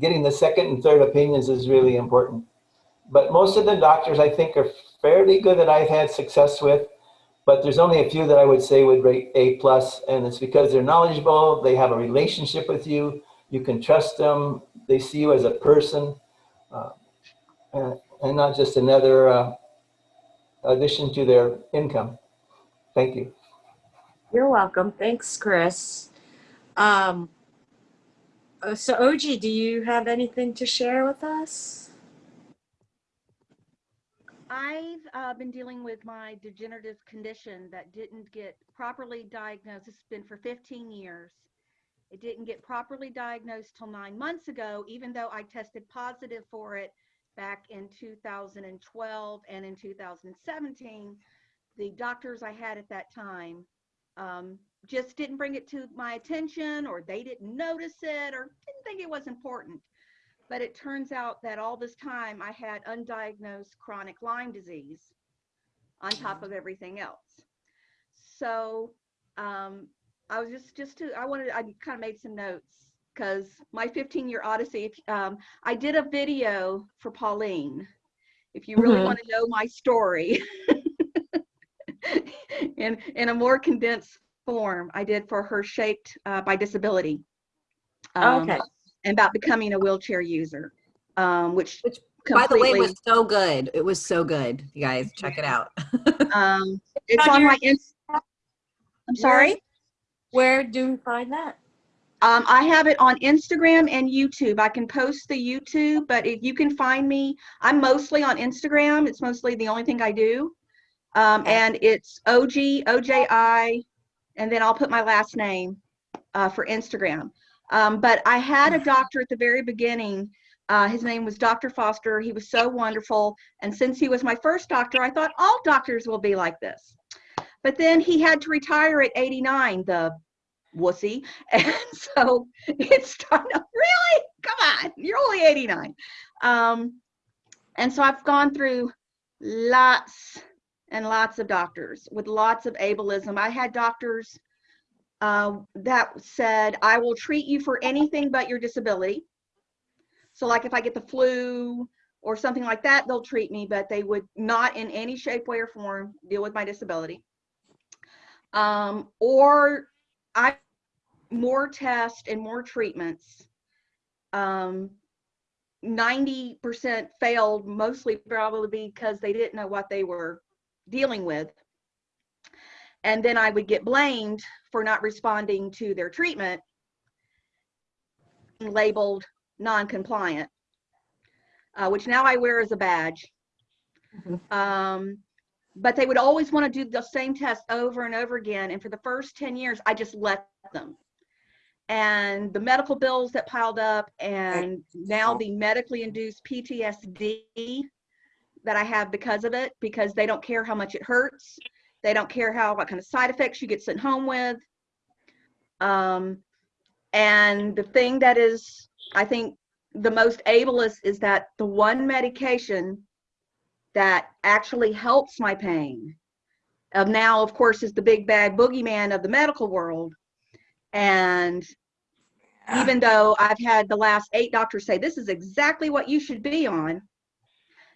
getting the second and third opinions is really important. But most of the doctors I think are fairly good that I've had success with, but there's only a few that I would say would rate A plus, and it's because they're knowledgeable, they have a relationship with you, you can trust them, they see you as a person, uh, and, and not just another uh, addition to their income. Thank you. You're welcome. Thanks, Chris. Um, so OG, do you have anything to share with us? I've uh, been dealing with my degenerative condition that didn't get properly diagnosed. It's been for 15 years. It didn't get properly diagnosed till nine months ago, even though I tested positive for it back in 2012 and in 2017. The doctors I had at that time um, just didn't bring it to my attention, or they didn't notice it, or didn't think it was important. But it turns out that all this time I had undiagnosed chronic Lyme disease on top of everything else. So um, I was just, just to, I wanted, I kind of made some notes because my 15 year odyssey, um, I did a video for Pauline. If you really Mhm. want to know my story in, in a more condensed form, I did for her shaped uh, by disability. Um, okay. and about becoming a wheelchair user, um, which, Which, By the way, completely- was so good. It was so good. You guys, check it out. um, it's on on my. Ins- I'm sorry. Where do we find that? Um, I have it on Instagram and YouTube. I can post the YouTube, but if you can find me, I'm mostly on Instagram. It's mostly the only thing I do. Um, and it's OG, OJI, and then I'll put my last name uh, for Instagram. Um, but I had a doctor at the very beginning. Uh, his name was Dr. Foster. He was so wonderful. And since he was my first doctor, I thought all doctors will be like this. But then he had to retire at 89, the wussy. And so it's starting to really come on, you're only 89. Um, and so I've gone through lots and lots of doctors with lots of ableism. I had doctors uh, that said, I will treat you for anything but your disability. So, like if I get the flu or something like that, they'll treat me, but they would not in any shape, way, or form deal with my disability. Um, or I more tests and more treatments. Um, 90% failed, mostly probably because they didn't know what they were dealing with. And then I would get blamed for not responding to their treatment, labeled non-compliant, uh, which now I wear as a badge. Um, but they would always want to do the same test over and over again. And for the first 10 years, I just let them. And the medical bills that piled up, and now the medically induced PTSD that I have because of it, because they don't care how much it hurts. They don't care how what kind of side effects you get sent home with. Um, and the thing that is, I think, the most ableist is that the one medication that actually helps my pain of now, of course, is the big bad boogeyman of the medical world. And even though I've had the last eight doctors say this is exactly what you should be on,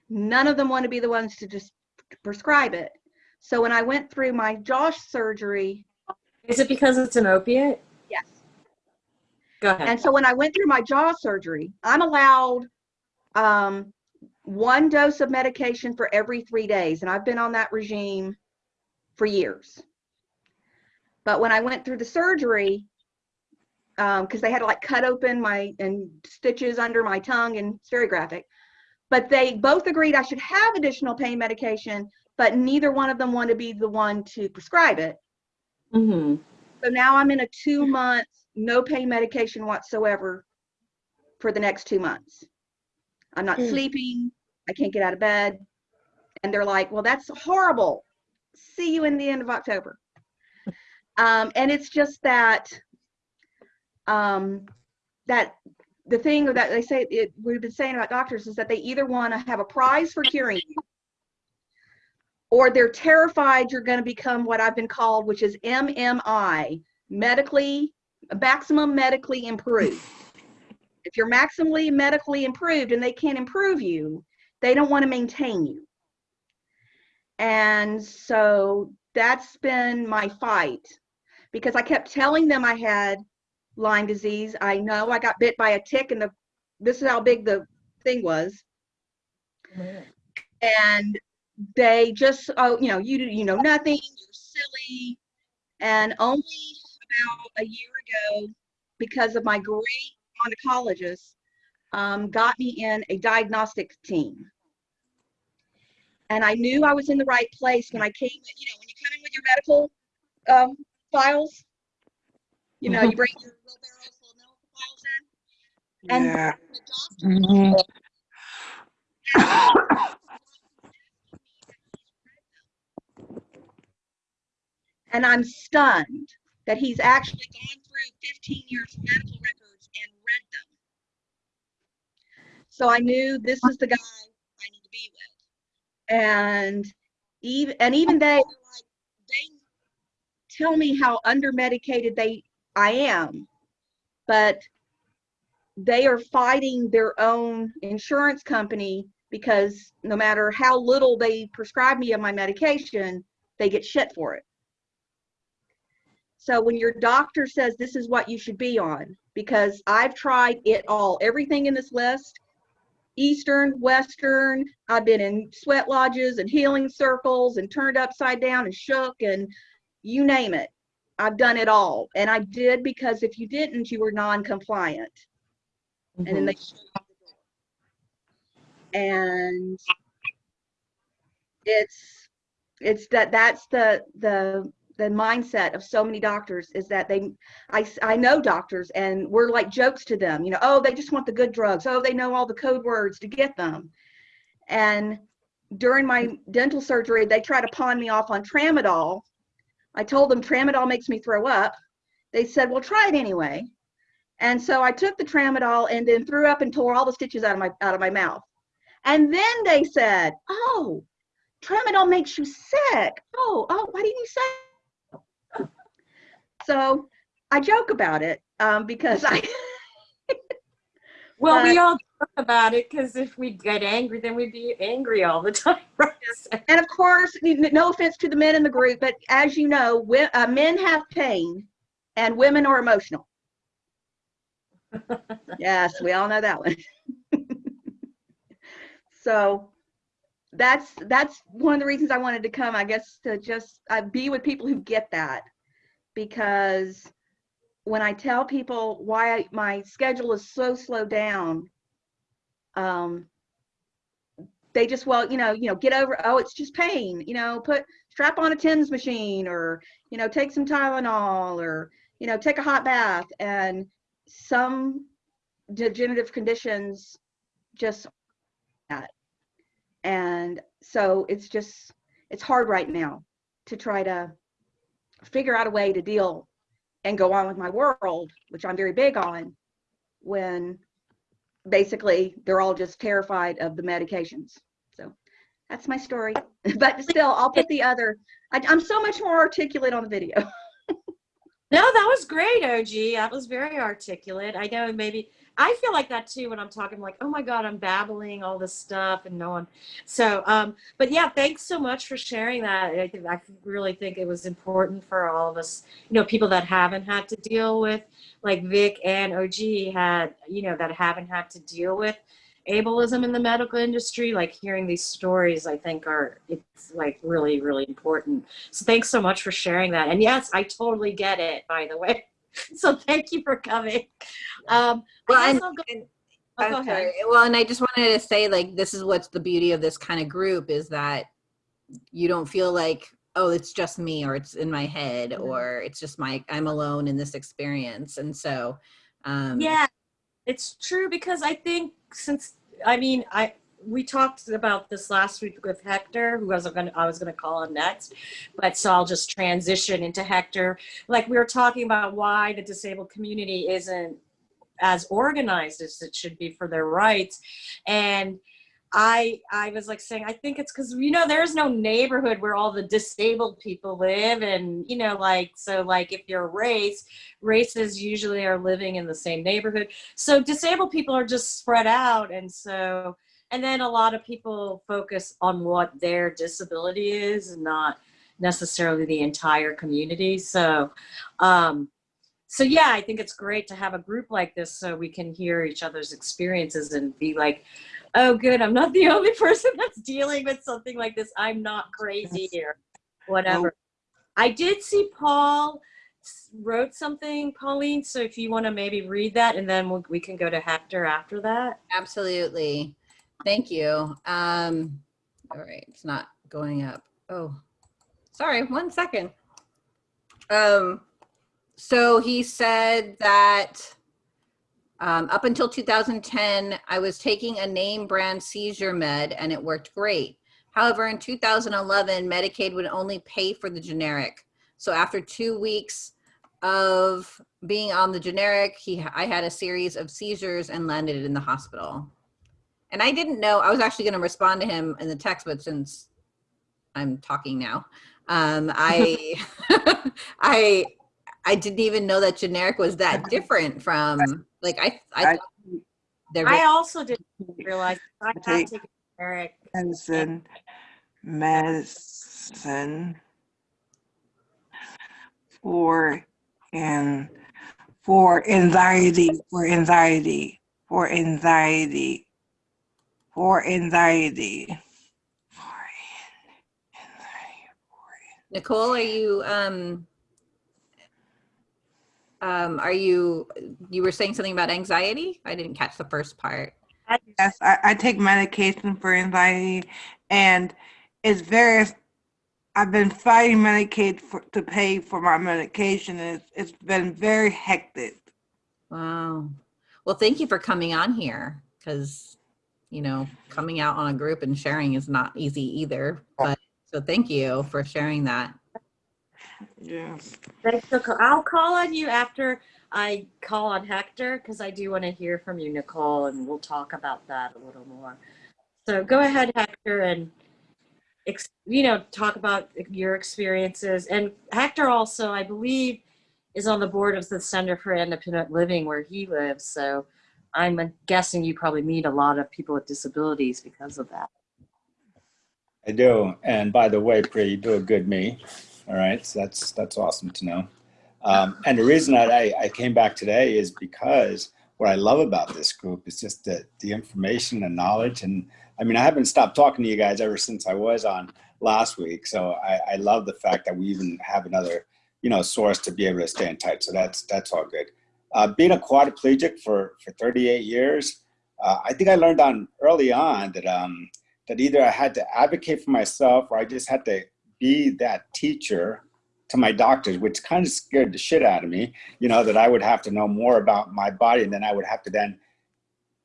none of them want to be the ones to just prescribe it. So when I went through my jaw surgery, Is it because it's an opiate? yes. Go ahead. And so when I went through my jaw surgery, I'm allowed um, one dose of medication for every three days. And I've been on that regime for years. But when I went through the surgery, because um, they had to like cut open my and stitches under my tongue and it's very graphic. But they both agreed I should have additional pain medication, but neither one of them wanted to be the one to prescribe it. Mm-hmm. So now I'm in a two month no pain medication whatsoever for the next two months. I'm not Mm. sleeping. I can't get out of bed. And they're like, well, that's horrible. See you in the end of October. Um, and it's just that, um, that the thing that they say, it, we've been saying about doctors is that they either want to have a prize for curing you or they're terrified you're going to become what I've been called, which is MMI, medically, maximum medically improved. If you're maximally medically improved and they can't improve you, they don't want to maintain you. And so that's been my fight because I kept telling them I had Lyme disease. I know I got bit by a tick and the this is how big the thing was. And they just oh you know you you know nothing you're silly and only about a year ago because of my great oncologist um, got me in a diagnostic team and i knew i was in the right place when i came you know when you come in with your medical um, files you know mm-hmm. you bring your wheelbarrows full of medical files in and Yeah. the doctor mm-hmm. And I'm stunned that he's actually gone through 15 years of medical records and read them. So I knew this is the guy I need to be with. And even and even they like they tell me how under medicated they I am, but they are fighting their own insurance company because no matter how little they prescribe me of my medication, they get shit for it. So when your doctor says this is what you should be on, because I've tried it all, everything in this list, Eastern, Western, I've been in sweat lodges and healing circles and turned upside down and shook and you name it. I've done it all. And I did because if you didn't, you were non-compliant. And then mm-hmm. they shut the door. And it's it's that that's the the the mindset of so many doctors is that they I, I know doctors and we're like jokes to them you know oh they just want the good drugs oh they know all the code words to get them and during my dental surgery they try to pawn me off on tramadol i told them tramadol makes me throw up. They said well try it anyway. And so i took the tramadol and then threw up and tore all the stitches out of my out of my mouth. And then they said oh tramadol makes you sick. Oh oh why didn't you say so I joke about it um, because I. Well, we all about it because if we get angry, then we'd be angry all the time. Right? And of course, no offense to the men in the group, but as you know, wi- uh, men have pain and women are emotional. Yes, we all know that one. So that's, that's one of the reasons I wanted to come, I guess, to just uh, be with people who get that. Because when I tell people why my schedule is so slowed down, um, they just well you know you know get over oh it's just pain you know put strap on a tens machine or you know take some tylenol or you know take a hot bath. And some degenerative conditions just that. And so it's just it's hard right now to try to figure out a way to deal and go on with my world which i'm very big on when basically they're all just terrified of the medications. So that's my story. But still, I'll put the other. I, I'm so much more articulate on the video. No, that was great, OG. That was very articulate. I know maybe I feel like that too when I'm talking I'm like, oh my God, I'm babbling all this stuff and no one. So, um, but yeah, thanks so much for sharing that. I think I really think it was important for all of us, you know, people that haven't had to deal with, like Vic and OG had, you know, that haven't had to deal with ableism in the medical industry. Like hearing these stories, I think are it's like really, really important. So thanks so much for sharing that. And yes, I totally get it, by the way. So thank you for coming. Um, Well, I and, go, and oh, go ahead. Well, and I just wanted to say, like, this is what's the beauty of this kind of group is that you don't feel like, oh, it's just me or it's in my head Mhm. or it's just my, I'm alone in this experience. And so, um, Yeah, it's true because I think since I mean I we talked about this last week with Hector, who was gonna I was gonna call him next, but so I'll just transition into Hector. Like we were talking about why the disabled community isn't as organized as it should be for their rights, and I I was like saying I think it's because you know there's no neighborhood where all the disabled people live, and you know like so like if you're race, races usually are living in the same neighborhood. So disabled people are just spread out. And so, and then a lot of people focus on what their disability is and not necessarily the entire community. So, um, so yeah, I think it's great to have a group like this so we can hear each other's experiences and be like, oh good, I'm not the only person that's dealing with something like this. I'm not crazy here, whatever. I did see Paul wrote something, Pauline. So if you want to maybe read that, and then we'll, we can go to Hector after that. absolutely. Thank you. Um, all right, it's not going up. Oh, sorry, one second. Um, so he said that um, up until 2010, I was taking a name brand seizure med and it worked great. However, in 2011, Medicaid would only pay for the generic. So after two weeks of being on the generic, he, I had a series of seizures and landed in the hospital. And I didn't know, I was actually going to respond to him in the text, but since I'm talking now, um, I, I, I didn't even know that generic was that different from like I, I, I- thought I also didn't realize I had take- taken generic. medicine, medicine for and for anxiety, for anxiety, for anxiety. For anxiety. Nicole, are you, um, um, are you, you were saying something about anxiety? I didn't catch the first part. Yes, I, I take medication for anxiety and it's very, I've been fighting Medicaid for, to pay for my medication. and It's, it's been very hectic. Wow. Well, thank you for coming on here because, you know, coming out on a group and sharing is not easy either. But so thank you for sharing that. Yes. Thanks, Nicole. I'll call on you after I call on Hector because I do want to hear from you, Nicole, and we'll talk about that a little more. So go ahead, Hector, and ex- you know talk about your experiences. And Hector also, I believe, is on the board of the Center for Independent Living where he lives. So I'm guessing you probably meet a lot of people with disabilities because of that. I do. And by the way, Pri, you do a good me. All right. So that's, that's awesome to know. Um, and the reason I, I came back today is because what I love about this group is just the, the information and knowledge. And I mean, I haven't stopped talking to you guys ever since I was on last week. So I, I love the fact that we even have another, you know, source to be able to stay in touch. So that's, that's all good. Uh, being a quadriplegic for, for 38 years, uh, I think I learned on early on that, um, that either I had to advocate for myself or I just had to be that teacher to my doctors, which kind of scared the shit out of me, you know, that I would have to know more about my body and then I would have to then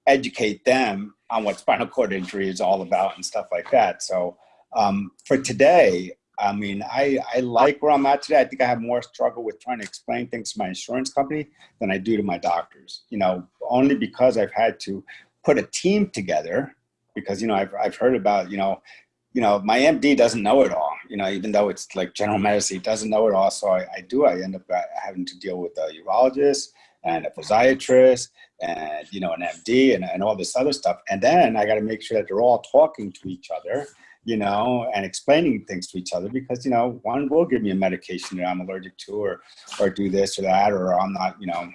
educate them on what spinal cord injury is all about and stuff like that. So um, for today, I mean, I, I like where I'm at today. I think I have more struggle with trying to explain things to my insurance company than I do to my doctors, you know, only because I've had to put a team together because, you know, I've, I've heard about, you know, you know, my MD doesn't know it all, you know, even though it's like general medicine, he doesn't know it all. So I, I do, I end up uh, having to deal with a urologist and a physiatrist and, you know, an MD and, and all this other stuff. And then I got to make sure that they're all talking to each other, you know, and explaining things to each other because, you know, one will give me a medication that I'm allergic to or, or do this or that, or I'm not, you know,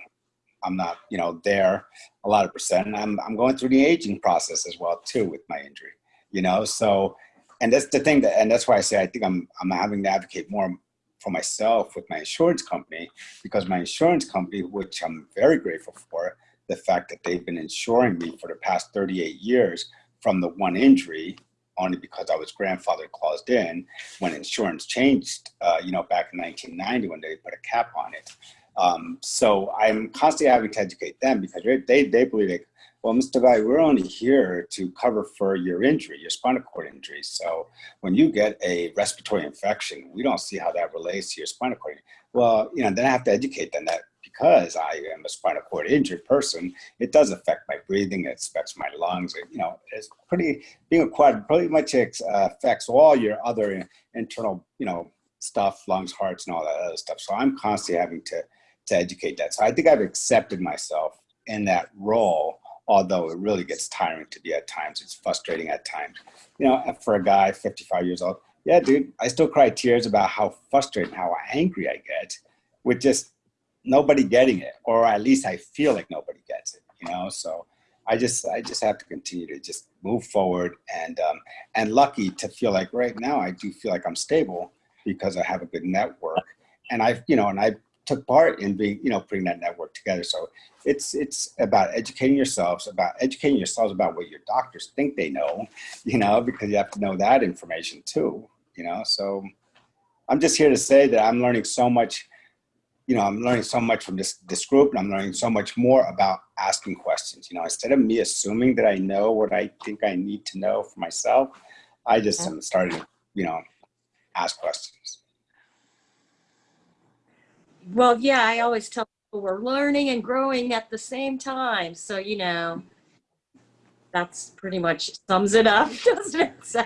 I'm not, you know, there a lot of percent. And I'm, I'm going through the aging process as well too with my injury, you know, so and that's the thing that, and that's why I say I think I'm I'm having to advocate more for myself with my insurance company because my insurance company, which I'm very grateful for, the fact that they've been insuring me for the past 38 years from the one injury, only because I was grandfather claused in when insurance changed, uh, you know, back in 1990 when they put a cap on it. Um, so I'm constantly having to educate them because they, they believe like, well, Mr. Guy, we're only here to cover for your injury, your spinal cord injury. So when you get a respiratory infection, we don't see how that relates to your spinal cord. Well, you know, then I have to educate them that because I am a spinal cord injured person, it does affect my breathing, it affects my lungs. It, you know, it's pretty, being a quad pretty much uh, affects all your other internal, you know, stuff, lungs, hearts, and all that other stuff. So I'm constantly having to, to educate that. So I think I've accepted myself in that role although it really gets tiring to be at times. It's frustrating at times. You know, for a guy 55 years old, yeah, dude, I still cry tears about how frustrated, how angry I get with just nobody getting it, or at least I feel like nobody gets it, you know? So I just, I just have to continue to just move forward and, um, and lucky to feel like right now I do feel like I'm stable because I have a good network and I've, you know, and I took part in being, you know, putting that network together. So it's it's about educating yourselves, about educating yourselves about what your doctors think they know, you know, because you have to know that information too, you know. So I'm just here to say that I'm learning so much, you know, I'm learning so much from this this group, and I'm learning so much more about asking questions. You know, instead of me assuming that I know what I think I need to know for myself, I just am starting, you know, ask questions. Well, yeah, I always tell people we're learning and growing at the same time. So, you know, that's pretty much sums it up, doesn't it? So,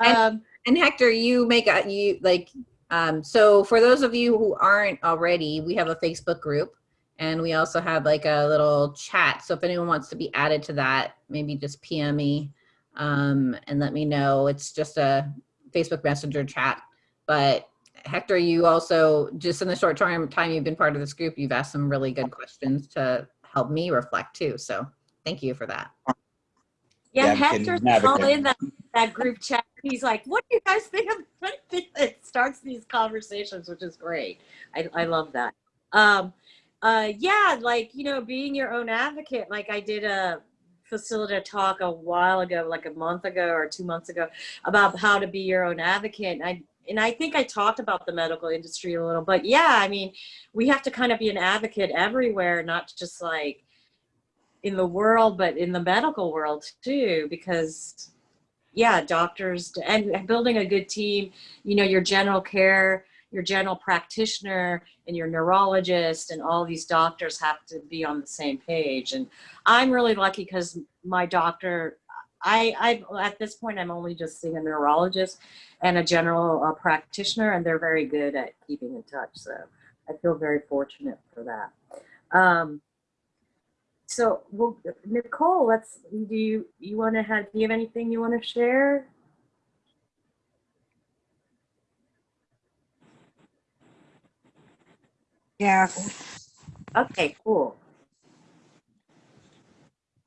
and, um, and Hector, you make a, you like, um, so for those of you who aren't already, we have a Facebook group and we also have like a little chat. So if anyone wants to be added to that, maybe just PM me um, and let me know. It's just a Facebook Messenger chat, but Hector, you also, just in the short term time you've been part of this group, you've asked some really good questions to help me reflect too. So thank you for that. Yeah, yeah Hector's all in that, that group chat. He's like, what do you guys think of it? starts these conversations, which is great. I, I love that. Um, uh, yeah, like, you know, being your own advocate, like I did a facilitator talk a while ago, like a month ago or two months ago about how to be your own advocate. And I and I think I talked about the medical industry a little, but yeah, I mean, we have to kind of be an advocate everywhere, not just like in the world, but in the medical world too, because yeah, doctors and building a good team, you know, your general care, your general practitioner and your neurologist and all these doctors have to be on the same page. And I'm really lucky because my doctor I, I at this point, I'm only just seeing a neurologist and a general uh, practitioner, and they're very good at keeping in touch. So I feel very fortunate for that. Um, so, well, Nicole, let's, do you, you want to have, do you have anything you want to share? Yes. Okay, cool.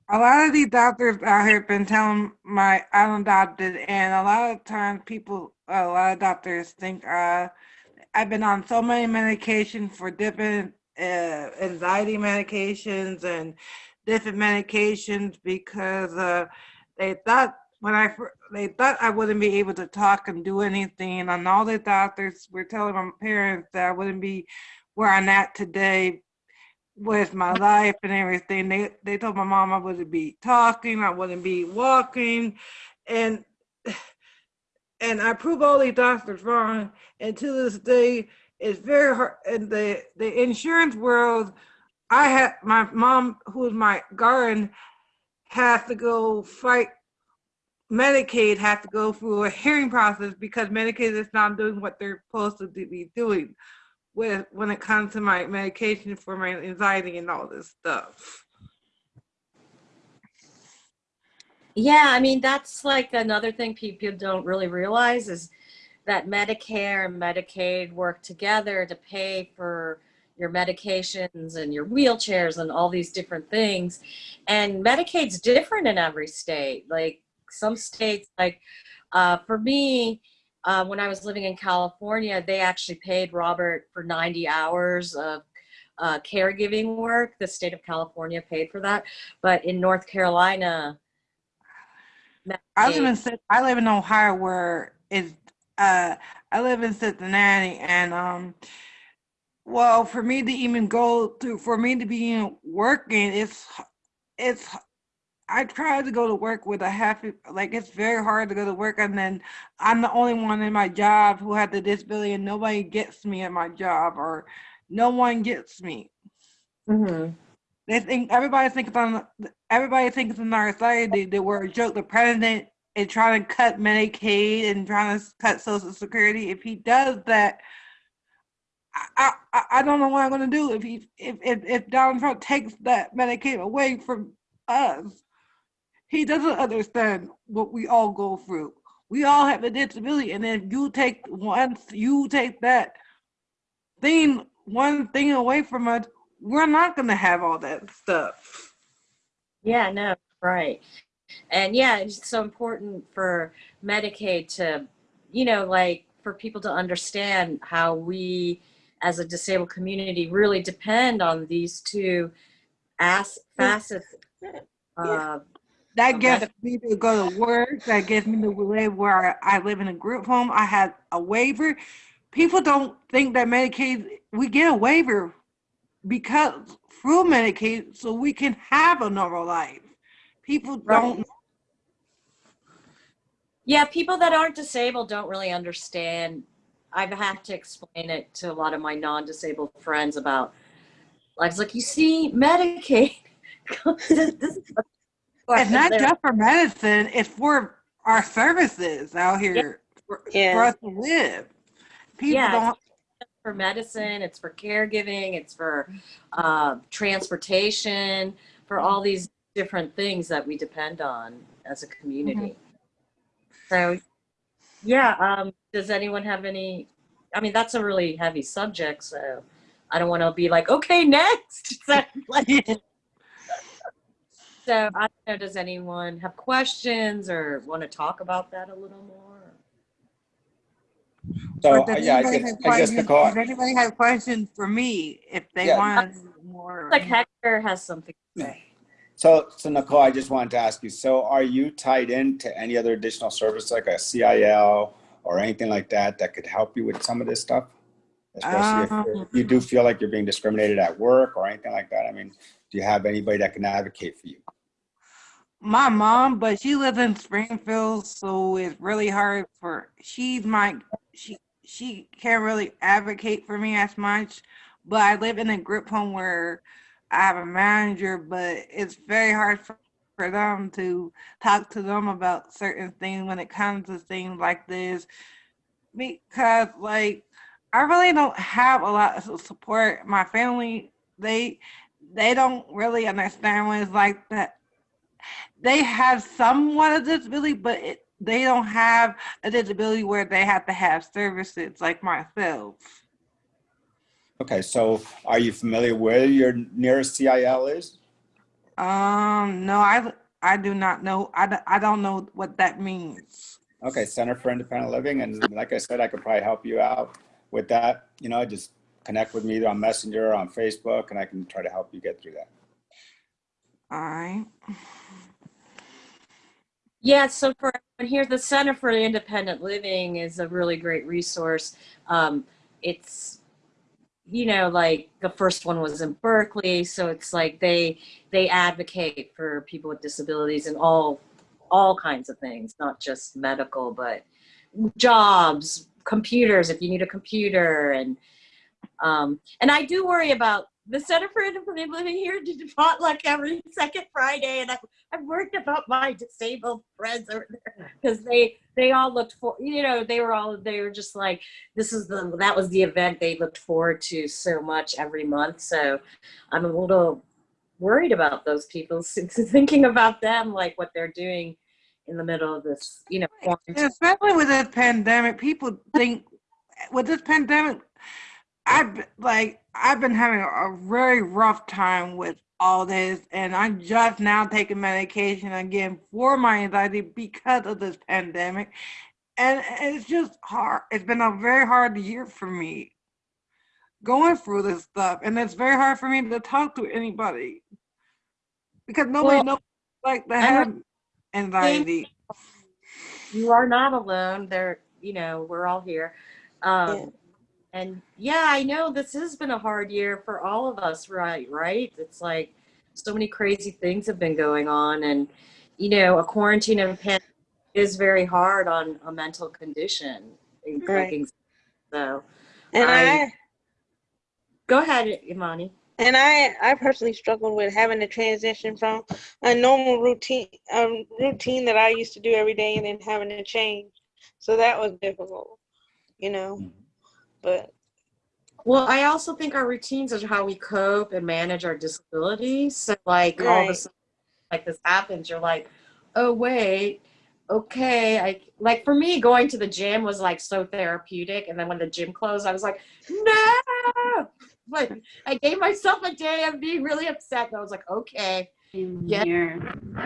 A lot of these doctors out here been telling my I'm adopted, and a lot of times people, a lot of doctors think uh, I've been on so many medications for different uh, anxiety medications and different medications because uh, they thought when I they thought I wouldn't be able to talk and do anything, and all the doctors were telling my parents that I wouldn't be where I'm at today with my life and everything. They they told my mom I wouldn't be talking, I wouldn't be walking, and and I prove all these doctors wrong. And to this day, it's very hard. In the the insurance world, I had my mom, who is my guardian, has to go fight. Medicaid has to go through a hearing process because Medicaid is not doing what they're supposed to be doing with when it comes to my medication for my anxiety and all this stuff. Yeah, I mean, that's like another thing people don't really realize is that Medicare and Medicaid work together to pay for your medications and your wheelchairs and all these different things. And Medicaid's different in every state. Like some states, like uh, for me, uh, when I was living in California, they actually paid Robert for 90 hours of uh, caregiving work. The state of California paid for that. But in North Carolina, I live in I live in Ohio where it's uh I live in Cincinnati and um well for me to even go to for me to be working it's it's I try to go to work with a half like it's very hard to go to work and then I'm the only one in my job who had the disability and nobody gets me at my job or no one gets me. Mm-hmm. They think everybody thinks on everybody thinks in our society that we're a joke. The president is trying to cut Medicaid and trying to cut Social Security. If he does that, I I, I don't know what I'm gonna do if he if, if if Donald Trump takes that Medicaid away from us. He doesn't understand what we all go through. We all have a disability, and if you take once you take that thing one thing away from us, we're not going to have all that stuff. Yeah, no, right. And yeah, it's so important for Medicaid to, you know, like for people to understand how we as a disabled community really depend on these two as facets. Uh, that gets me to go to work. That gets me to live where I live in a group home. I have a waiver. People don't think that Medicaid, we get a waiver because through Medicaid so we can have a normal life. People don't. Yeah, people that aren't disabled don't really understand. I've had to explain it to a lot of my non-disabled friends about. I was like, you see, Medicaid. it's not just for medicine; it's for our services out here yeah. For, yeah. for us to live. People yeah, don't for medicine, it's for caregiving, it's for uh, transportation, for all these different things that we depend on as a community. Mm-hmm. So, yeah, um, does anyone have any? I mean, that's a really heavy subject, so I don't want to be like, okay, next. so, so I don't know, does anyone have questions or want to talk about that a little more? So uh, yeah, I guess, I guess Nicole. Does anybody have questions for me if they yeah. want more? Like Hector has something to say. So, so Nicole, I just wanted to ask you. So, are you tied into any other additional service like a CIL or anything like that that could help you with some of this stuff? Especially um, if you do feel like you're being discriminated at work or anything like that. I mean, do you have anybody that can advocate for you? My mom, but she lives in Springfield, so it's really hard for she's my she she can't really advocate for me as much. But I live in a group home where I have a manager, but it's very hard for, for them to talk to them about certain things when it comes to things like this. Because like I really don't have a lot of support. My family, they they don't really understand what it's like that. They have somewhat of disability, but it, they don't have a disability where they have to have services like myself. Okay, so are you familiar where your nearest CIL is? Um, no, I I do not know. I, don't- I don't know what that means. Okay, Center for Independent Living, and like I said, I could probably help you out with that. You know, just connect with me on Messenger, or on Facebook, and I can try to help you get through that. All right. Yeah, so for here, the Center for Independent Living is a really great resource. Um, it's, you know, like the first one was in Berkeley, so it's like they they advocate for people with disabilities and all all kinds of things, not just medical, but jobs, computers, if you need a computer, and um, and I do worry about the Center for Independent Living here did potluck every second Friday, and I, I'm worried about my disabled friends over there because they they all looked for you know they were all they were just like this is the that was the event they looked forward to so much every month. So I'm a little worried about those people, thinking about them like what they're doing in the middle of this you know quarantine. Especially with this pandemic, people think with this pandemic, I've like I've been having a very rough time with all this, and I'm just now taking medication again for my anxiety because of this pandemic, and it's just hard. It's been a very hard year for me going through this stuff, and it's very hard for me to talk to anybody because nobody Well, knows like to I have anxiety. you are not alone. There, you know, we're all here. Um, Yeah. And yeah, I know this has been a hard year for all of us, right? Right? It's like so many crazy things have been going on, and you know, a quarantine and a pandemic is very hard on a mental condition. like Right. So, And I- I go ahead, Imani. and I I personally struggled with having to transition from a normal routine a routine that I used to do every day and then having to change. So that was difficult, you know. Mm-hmm. But Well, I also think our routines are how we cope and manage our disabilities. So, like, all of a sudden, like this happens, you're like, oh, wait, okay. I like for me, going to the gym was like so therapeutic. And then when the gym closed, I was like, no. But I gave myself a day of being really upset. And I was like, okay, yeah,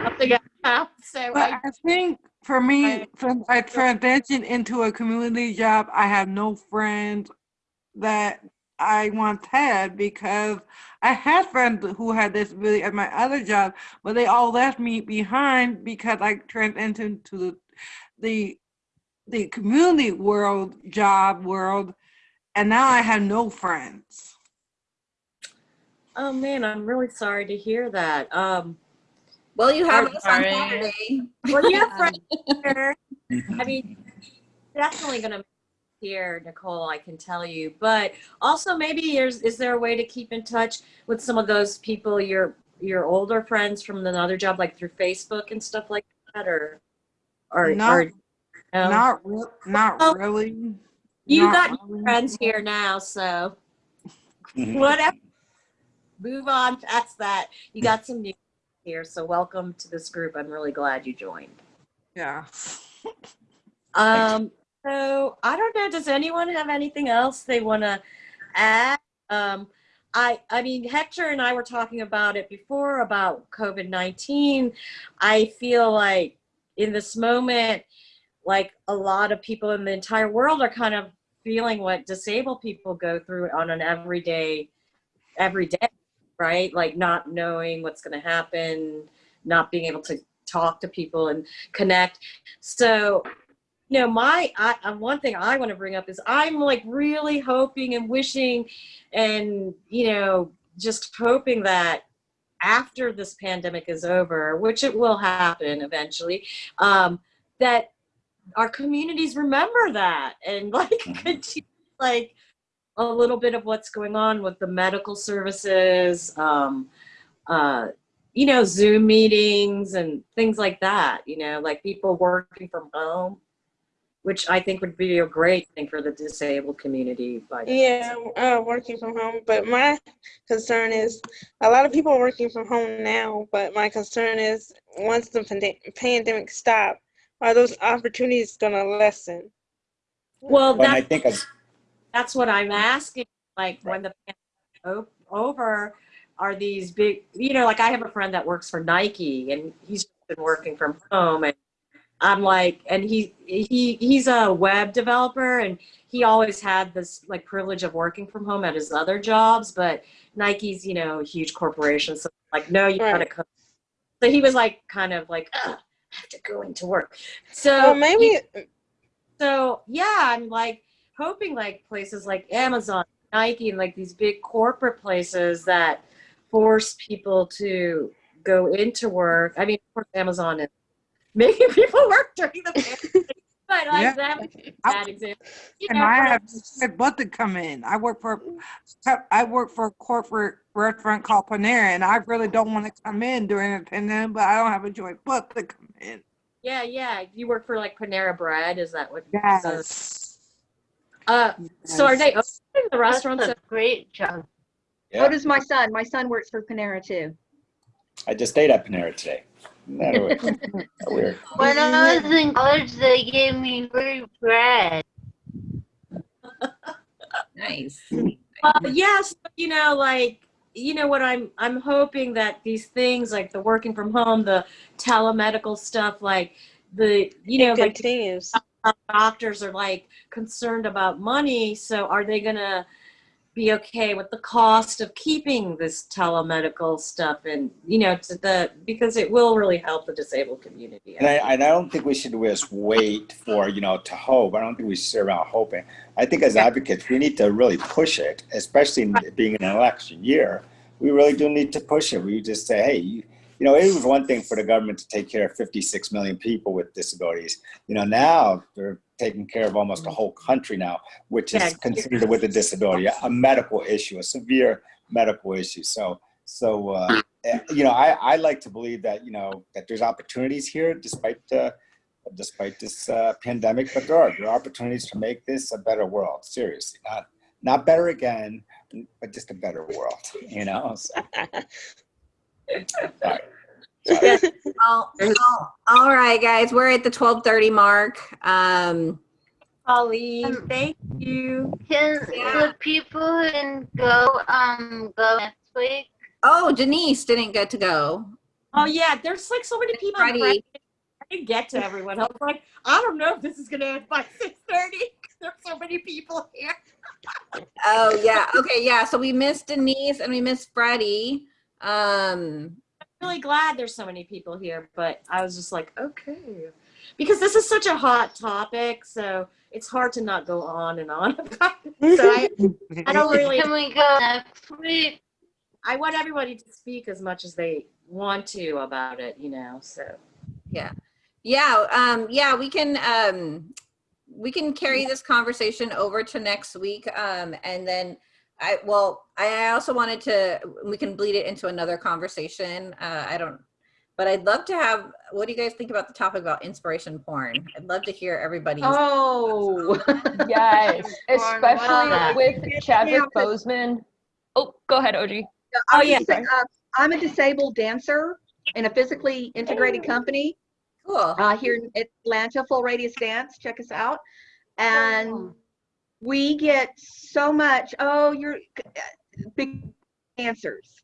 something out. So But I, I think for me, since I transitioned into a community job, I have no friends that I once had because I had friends who had disability at my other job, but they all left me behind because I transitioned into the the the community world job world, and now I have no friends. oh man, I'm really sorry to hear that. Um, Well, you have I'm us on. Saturday. well, you have friends here. I mean, definitely gonna here, Nicole, I can tell you. But also maybe there's is there a way to keep in touch with some of those people, your your older friends from another job, like through Facebook and stuff like that, or or Not- or no? Not re- not Oh, really. you not got really. friends here now, so whatever. Move on past that. You got some new here, so welcome to this group. I'm really glad you joined. Yeah. Um, so I don't know. Does anyone have anything else they want to add? Um, I, I mean, Hector and I were talking about it before about COVID 19. I feel like in this moment, like a lot of people in the entire world are kind of feeling what disabled people go through on an everyday, every day, right? Like not knowing what's going to happen, not being able to talk to people and connect. So you know my I, uh, one thing i want to bring up is i'm like really hoping and wishing and you know just hoping that after this pandemic is over which it will happen eventually um that our communities remember that and like continue, like a little bit of what's going on with the medical services um uh you know zoom meetings and things like that you know like people working from home which I think would be a great thing for the disabled community. By. Yeah, uh, working from home. But my concern is a lot of people are working from home now. But my concern is once the pande- pandemic stops, are those opportunities going to lessen? Well, When I that's, think of, that's what I'm asking. Like when the pandemic over, are these big? You know, like I have a friend that works for Nike, and he's been working from home, and I'm like, and he he he's a web developer, and he always had this like privilege of working from home at his other jobs, but Nike's you know a huge corporation, so like no, you gotta Right. come. So he was like kind of like, I have to go into work. So Well, maybe so yeah, I'm like hoping like places like Amazon, Nike, and like these big corporate places that force people to go into work. I mean, of course, Amazon is making people work during the pandemic, but like Yeah. that would be bad example. You And know, I have said but to come in. I work for I work for a corporate restaurant called Panera, and I really don't want to come in during the pandemic, but I don't have a choice but to come in. yeah, yeah. You work for like Panera Bread. Is that what? Yes. Uh, so are they opening the That's restaurants? a great job. yeah, So does my son. My son works for Panera too. I just stayed at Panera today. That weird? weird. When I was in college, they gave me free bread. Nice. Well, yes, but, you know, like you know what I'm I'm hoping that these things like the working from home, the telemedical stuff, like the you know it like continues. Doctors are like concerned about money, so are they gonna be okay with the cost of keeping this telemedical stuff and you know to the because it will really help the disabled community. And I, and I don't think we should just wait for, you know, to hope. I don't think we should sit around hoping. I think as advocates, we need to really push it, especially in being an election year. We really do need to push it. We just say, hey, you, you know, it was one thing for the government to take care of 56 million people with disabilities. You know, now they're taking care of almost a whole country now, which is considered with a disability, a medical issue, a severe medical issue. So, so uh, eh, you know, I, I like to believe that you know that there's opportunities here, despite uh, despite this uh, pandemic. But there are there are opportunities to make this a better world. Seriously, not not better again, but just a better world. You know. So, sorry. Sorry. All, all- all right, guys, we're at the 1230 mark. Um, Holly, Um, thank you. Can Yeah. the people who didn't go um go next week? oh, Denise didn't get to go. Oh yeah, there's like so many people. Freddie. I didn't get to everyone. I was like, I don't know if this is gonna end by six thirty. There's so many people here. Oh, yeah. Okay, yeah. So we missed Denise and we missed Freddie. Um, I'm really glad there's so many people here, but I was just like, okay. Because this is such a hot topic, so it's hard to not go on and on about it. So I, I don't really Can we go next week? I want everybody to speak as much as they want to about it, you know. So yeah. Yeah, um, yeah, we can um we can carry this conversation over to next week. Um, and then I well, I also wanted to we can bleed it into another conversation. Uh I don't but I'd love to have what do you guys think about the topic about inspiration porn? I'd love to hear everybody's Oh. Yes, especially Wow. with Chadwick Yeah, but- Boseman. Oh, go ahead, OG. I'm Oh, yeah, a uh, I'm a disabled dancer in a physically integrated company cool. uh, here in Atlanta, Full Radius Dance. Check us out. And Oh. We get so much, oh, you're big dancers.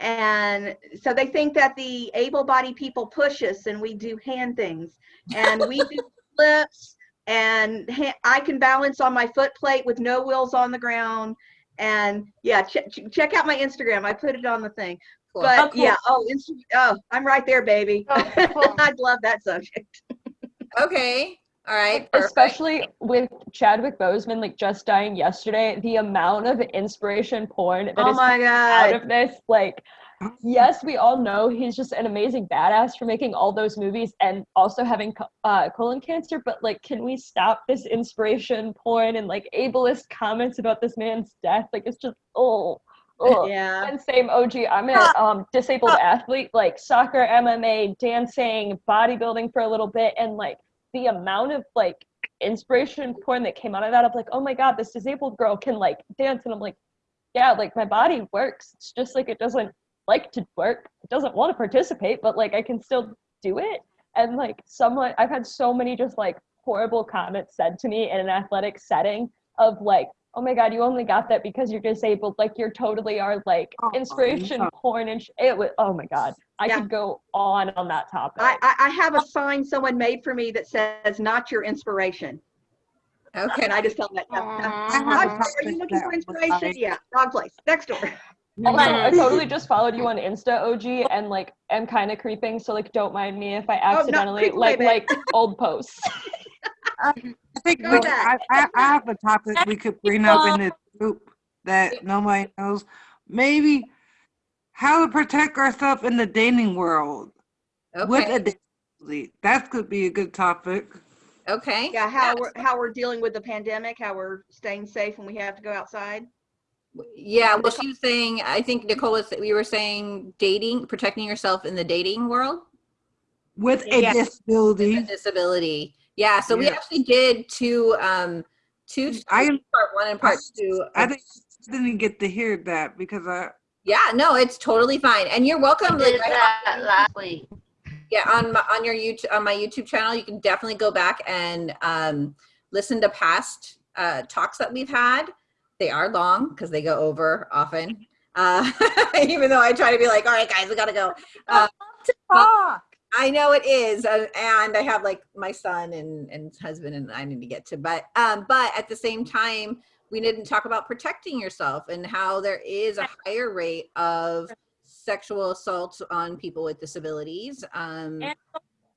And so they think that the able bodied people push us and we do hand things and we do flips and I can balance on my foot plate with no wheels on the ground. And yeah, ch- ch- check out my Instagram. I put it on the thing. Cool. But Oh, cool. yeah, oh, oh, I'm right there, baby. Oh, cool. I'd love that subject. Okay. All right. Perfect. Especially with Chadwick Boseman like just dying yesterday, the amount of inspiration porn that is Oh my out of this, like yes, we all know he's just an amazing badass for making all those movies and also having uh, colon cancer. But like, can we stop this inspiration porn and like ableist comments about this man's death? Like, it's just oh, oh. Yeah. And same OG. I'm a um, disabled athlete, like soccer, MMA, dancing, bodybuilding for a little bit, and like the amount of like inspiration porn that came out of that of like, oh my god, this disabled girl can like dance, and I'm like, yeah, like my body works. It's just like it doesn't like to work. It doesn't want to participate, but like I can still do it. And like someone, I've had so many just like horrible comments said to me in an athletic setting of like, oh my god, you only got that because you're disabled. Like you're totally our like Oh, inspiration yeah. porn and sh- it was. Oh my god, I Yeah. could go on on that topic. I, I, I have a sign someone made for me that says, not your inspiration. Okay. And I just tell them that. no, no. I I'm sorry, are you looking for inspiration? like- Yeah, wrong place. Next door. Also, I totally just followed you on Insta, OG, and like am kind of creeping. So like, don't mind me if I Oh, no, accidentally like like old posts. I think Go we. I, I, I have a topic we could bring up in this group that nobody knows. Maybe how to protect ourselves in the dating world with Okay. a disability. That could be a good topic. Okay. Yeah, how we're, how we're dealing with the pandemic, how we're staying safe when we have to go outside. Yeah, well, she was saying, I think Nicola, said- we were saying dating, protecting yourself in the dating world. With a Yeah. disability. with a disability. Yeah, so we actually did two, um, two, I- part one and part two. I of- think didn't get to hear that because I Yeah, no, it's totally fine. And you're welcome. Like, did I- that last week. yeah, on my, on your YouTube, on my YouTube channel, you can definitely go back and, um, listen to past, uh, talks that we've had. They are long because they go over often. Uh, even though I try to be like, all right, guys, we gotta go. Uh, Talk. I know it is, uh, and I have like my son and and husband, and I need to get to. But um, but at the same time, we didn't talk about protecting yourself and how there is a higher rate of sexual assault on people with disabilities. Um, And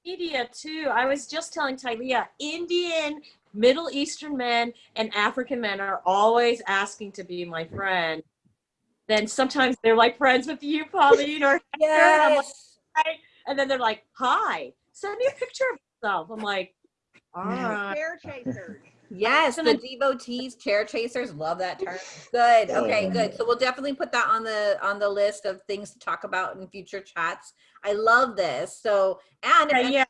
media too. I was just telling Tylea, Indian, Middle Eastern men and African men are always asking to be my friend. Then sometimes they're like friends with you, Pauline, or I'm like, yes. "Hi." and then they're like, "Hi, send me a picture of yourself." I'm like, "All right." Chair chasers. Yes, And the devotees, chair chasers, love that term. Good. Okay, good. So we'll definitely put that on the on the list of things to talk about in future chats. I love this. So and Okay, yeah.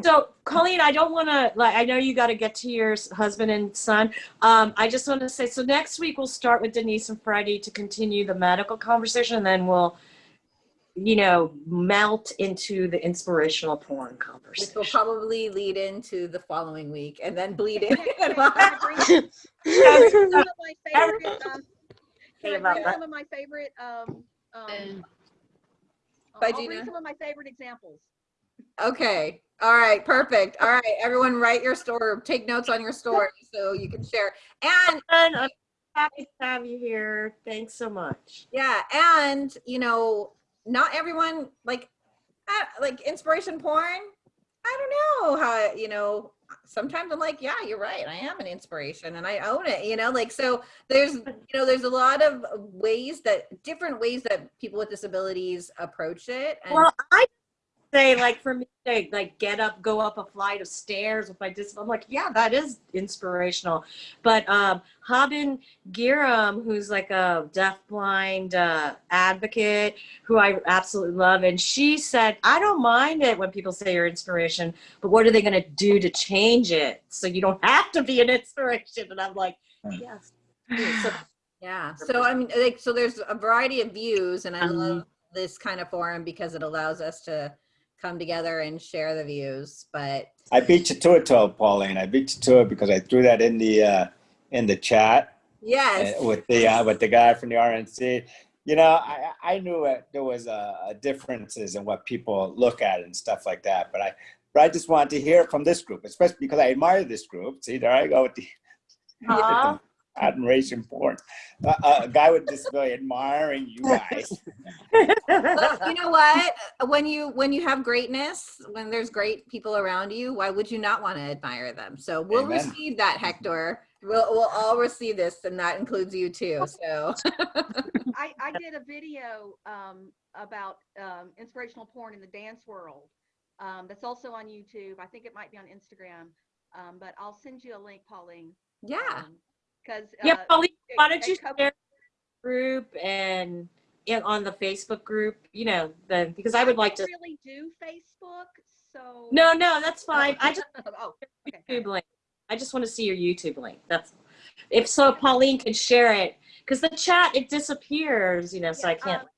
So, Colleen, I don't want to like. I know you got to get to your husband and son. Um, I just want to say. So next week we'll start with Denise and Freddie to continue the medical conversation, and then we'll, you know, melt into the inspirational porn conversation. which conversation. will probably lead into the following week and then bleed in. Can some of my favorite, um, can I bring some of my favorite, um, um, I'll bring some of my favorite examples. okay. All right. Perfect. All right. Everyone write your story, take notes on your story so you can share. And And I'm happy to have you here. Thanks so much. yeah, and you know, not everyone like like inspiration porn. I don't know how, you know, sometimes I'm like, yeah, you're right. I am an inspiration and I own it, you know, like, so there's, you know, there's a lot of ways that different ways that people with disabilities approach it. Well, I say like for me to like get up, go up a flight of stairs with my dis. I'm like, yeah, that is inspirational. But um, Haben Girma, who's like a deafblind uh, advocate, who I absolutely love, and she said, I don't mind it when people say you're inspiration, but what are they going to do to change it so you don't have to be an inspiration? And I'm like, yes. So yeah. So I mean, like, so there's a variety of views and I Um, love this kind of forum because it allows us to come together and share the views, but I beat you to it, though, Pauline. I beat you to it because I threw that in the uh, in the chat yes. uh, with the uh, with the guy from the RNC. You know, I I knew it, there was uh, differences in what people look at and stuff like that, but I but I just wanted to hear from this group, especially because I admire this group. See, there I go with the Aw. Admiration porn. Uh, uh, a guy with disability admiring you guys. Look, you know what? When you when you have greatness, when there's great people around you, why would you not want to admire them? So we'll Amen. receive that, Hector. We'll we'll all receive this, and that includes you too. So I, I did a video um, about um, inspirational porn in the dance world. Um, that's also on YouTube. I think it might be on Instagram, um, but I'll send you a link, Pauline. yeah, Because Yeah, Pauline, why don't you share the group and in, on the Facebook group, you know, the, because I would like to, really do Facebook, so. no, no, that's fine. I just Oh, okay. YouTube link. I just want to see your YouTube link. That's if so. Pauline can share it because the chat it disappears, you know, so I can't um,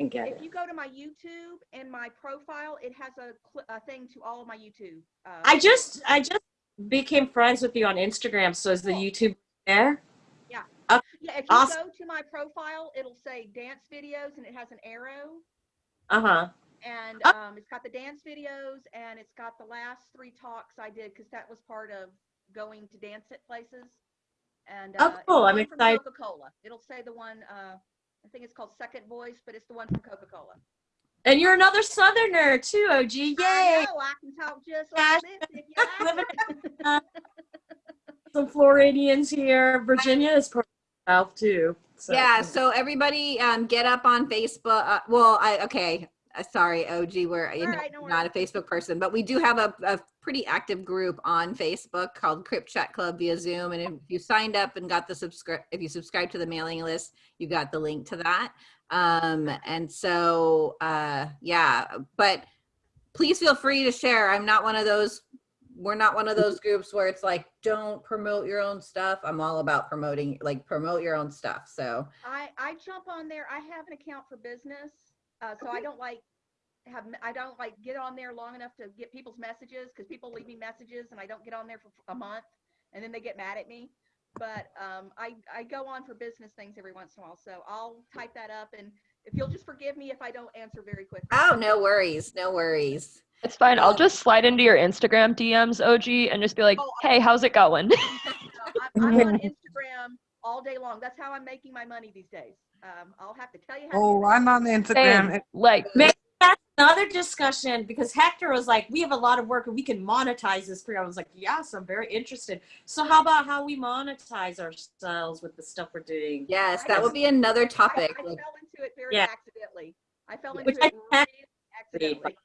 and get If it. you go to my YouTube and my profile, it has a, a thing to all of my YouTube. Uh, I just I just became friends with you on Instagram, so is the YouTube there? Yeah. Uh, yeah, if you awesome. go to my profile, it'll say dance videos and it has an arrow. Uh huh. And Oh. um, it's got the dance videos and it's got the last three talks I did because that was part of going to dance at places. And Oh, uh, it's cool. I'm excited. Coca-Cola. It'll say the one, uh, I think it's called Second Voice, but it's the one from Coca-Cola. And you're another Southerner too, OG. Yay! I know, I can talk just like this if you like. Some Floridians here. Virginia is part of the South too. So. Yeah, so everybody um, get up on Facebook. Uh, well, I okay. Uh, sorry, OG, we're you know, right, no not a Facebook person, but we do have a, a pretty active group on Facebook called Crip Chat Club via Zoom. And if you signed up and got the subscribe, if you subscribe to the mailing list, you got the link to that. Um, and so, uh, yeah, but please feel free to share. I'm not one of those. We're not one of those groups where it's like, don't promote your own stuff. I'm all about promoting, like promote your own stuff. So I, I jump on there. I have an account for business, uh, so I don't like have I don't like get on there long enough to get people's messages because people leave me messages and I don't get on there for a month and then they get mad at me. But um, I I go on for business things every once in a while, so I'll type that up and if you'll just forgive me if I don't answer very quickly. Oh, no worries. No worries. It's fine. I'll Um, just slide into your Instagram DMs, OG, and just be like, Oh, "Hey, how's it going?" I'm, I'm on Instagram all day long. That's how I'm making my money these days. Um, I'll have to tell you how. Oh, that. I'm on the Instagram. Same. Like, Maybe that's another discussion because Hector was like, we have a lot of work and we can monetize this for you. I was like, yes, I'm very interested. So how about how we monetize ourselves with the stuff we're doing? Yes, that would be another topic. I like, fell into it very Yeah. accidentally. I fell Which into it really accidentally.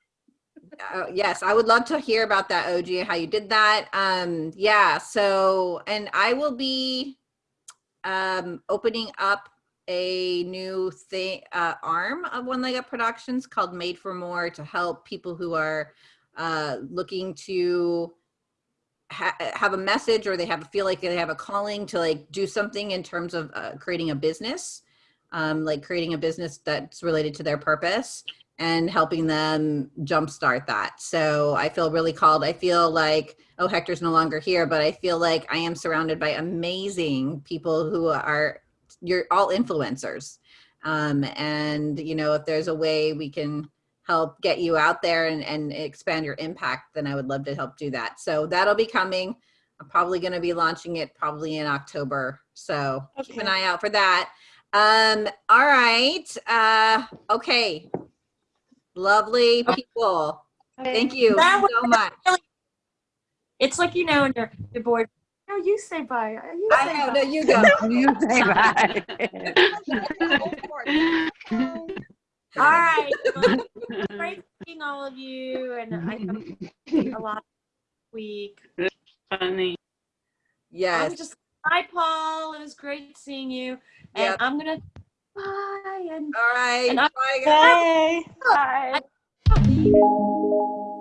uh, yes, I would love to hear about that, OG, and how you did that. Um, yeah, so, and I will be um, opening up a new thing, uh, arm of One Leg Up Productions called Made for More to help people who are uh, looking to ha- have a message or they have feel like they have a calling to like do something in terms of uh, creating a business, um, like creating a business that's related to their purpose and helping them jumpstart that. So I feel really called. I feel like, oh, Hector's no longer here, but I feel like I am surrounded by amazing people who are, you're all influencers. Um, and, you know, if there's a way we can help get you out there and, and expand your impact, then I would love to help do that. So that'll be coming. I'm probably going to be launching it probably in October. So keep an eye out for that. Um, all right. Uh, okay. Lovely people. Thank you That so much. It's like, you know, and your, your boy, no, you say bye. You I know, bye. no, you go. You say bye. All right. Well, great seeing all of you, and I have a lot week. Funny. Yes. I'm just hi, Paul. It was great seeing you, and Yep. I'm gonna bye and All right. and I- Bye, guys. Bye. bye. Bye.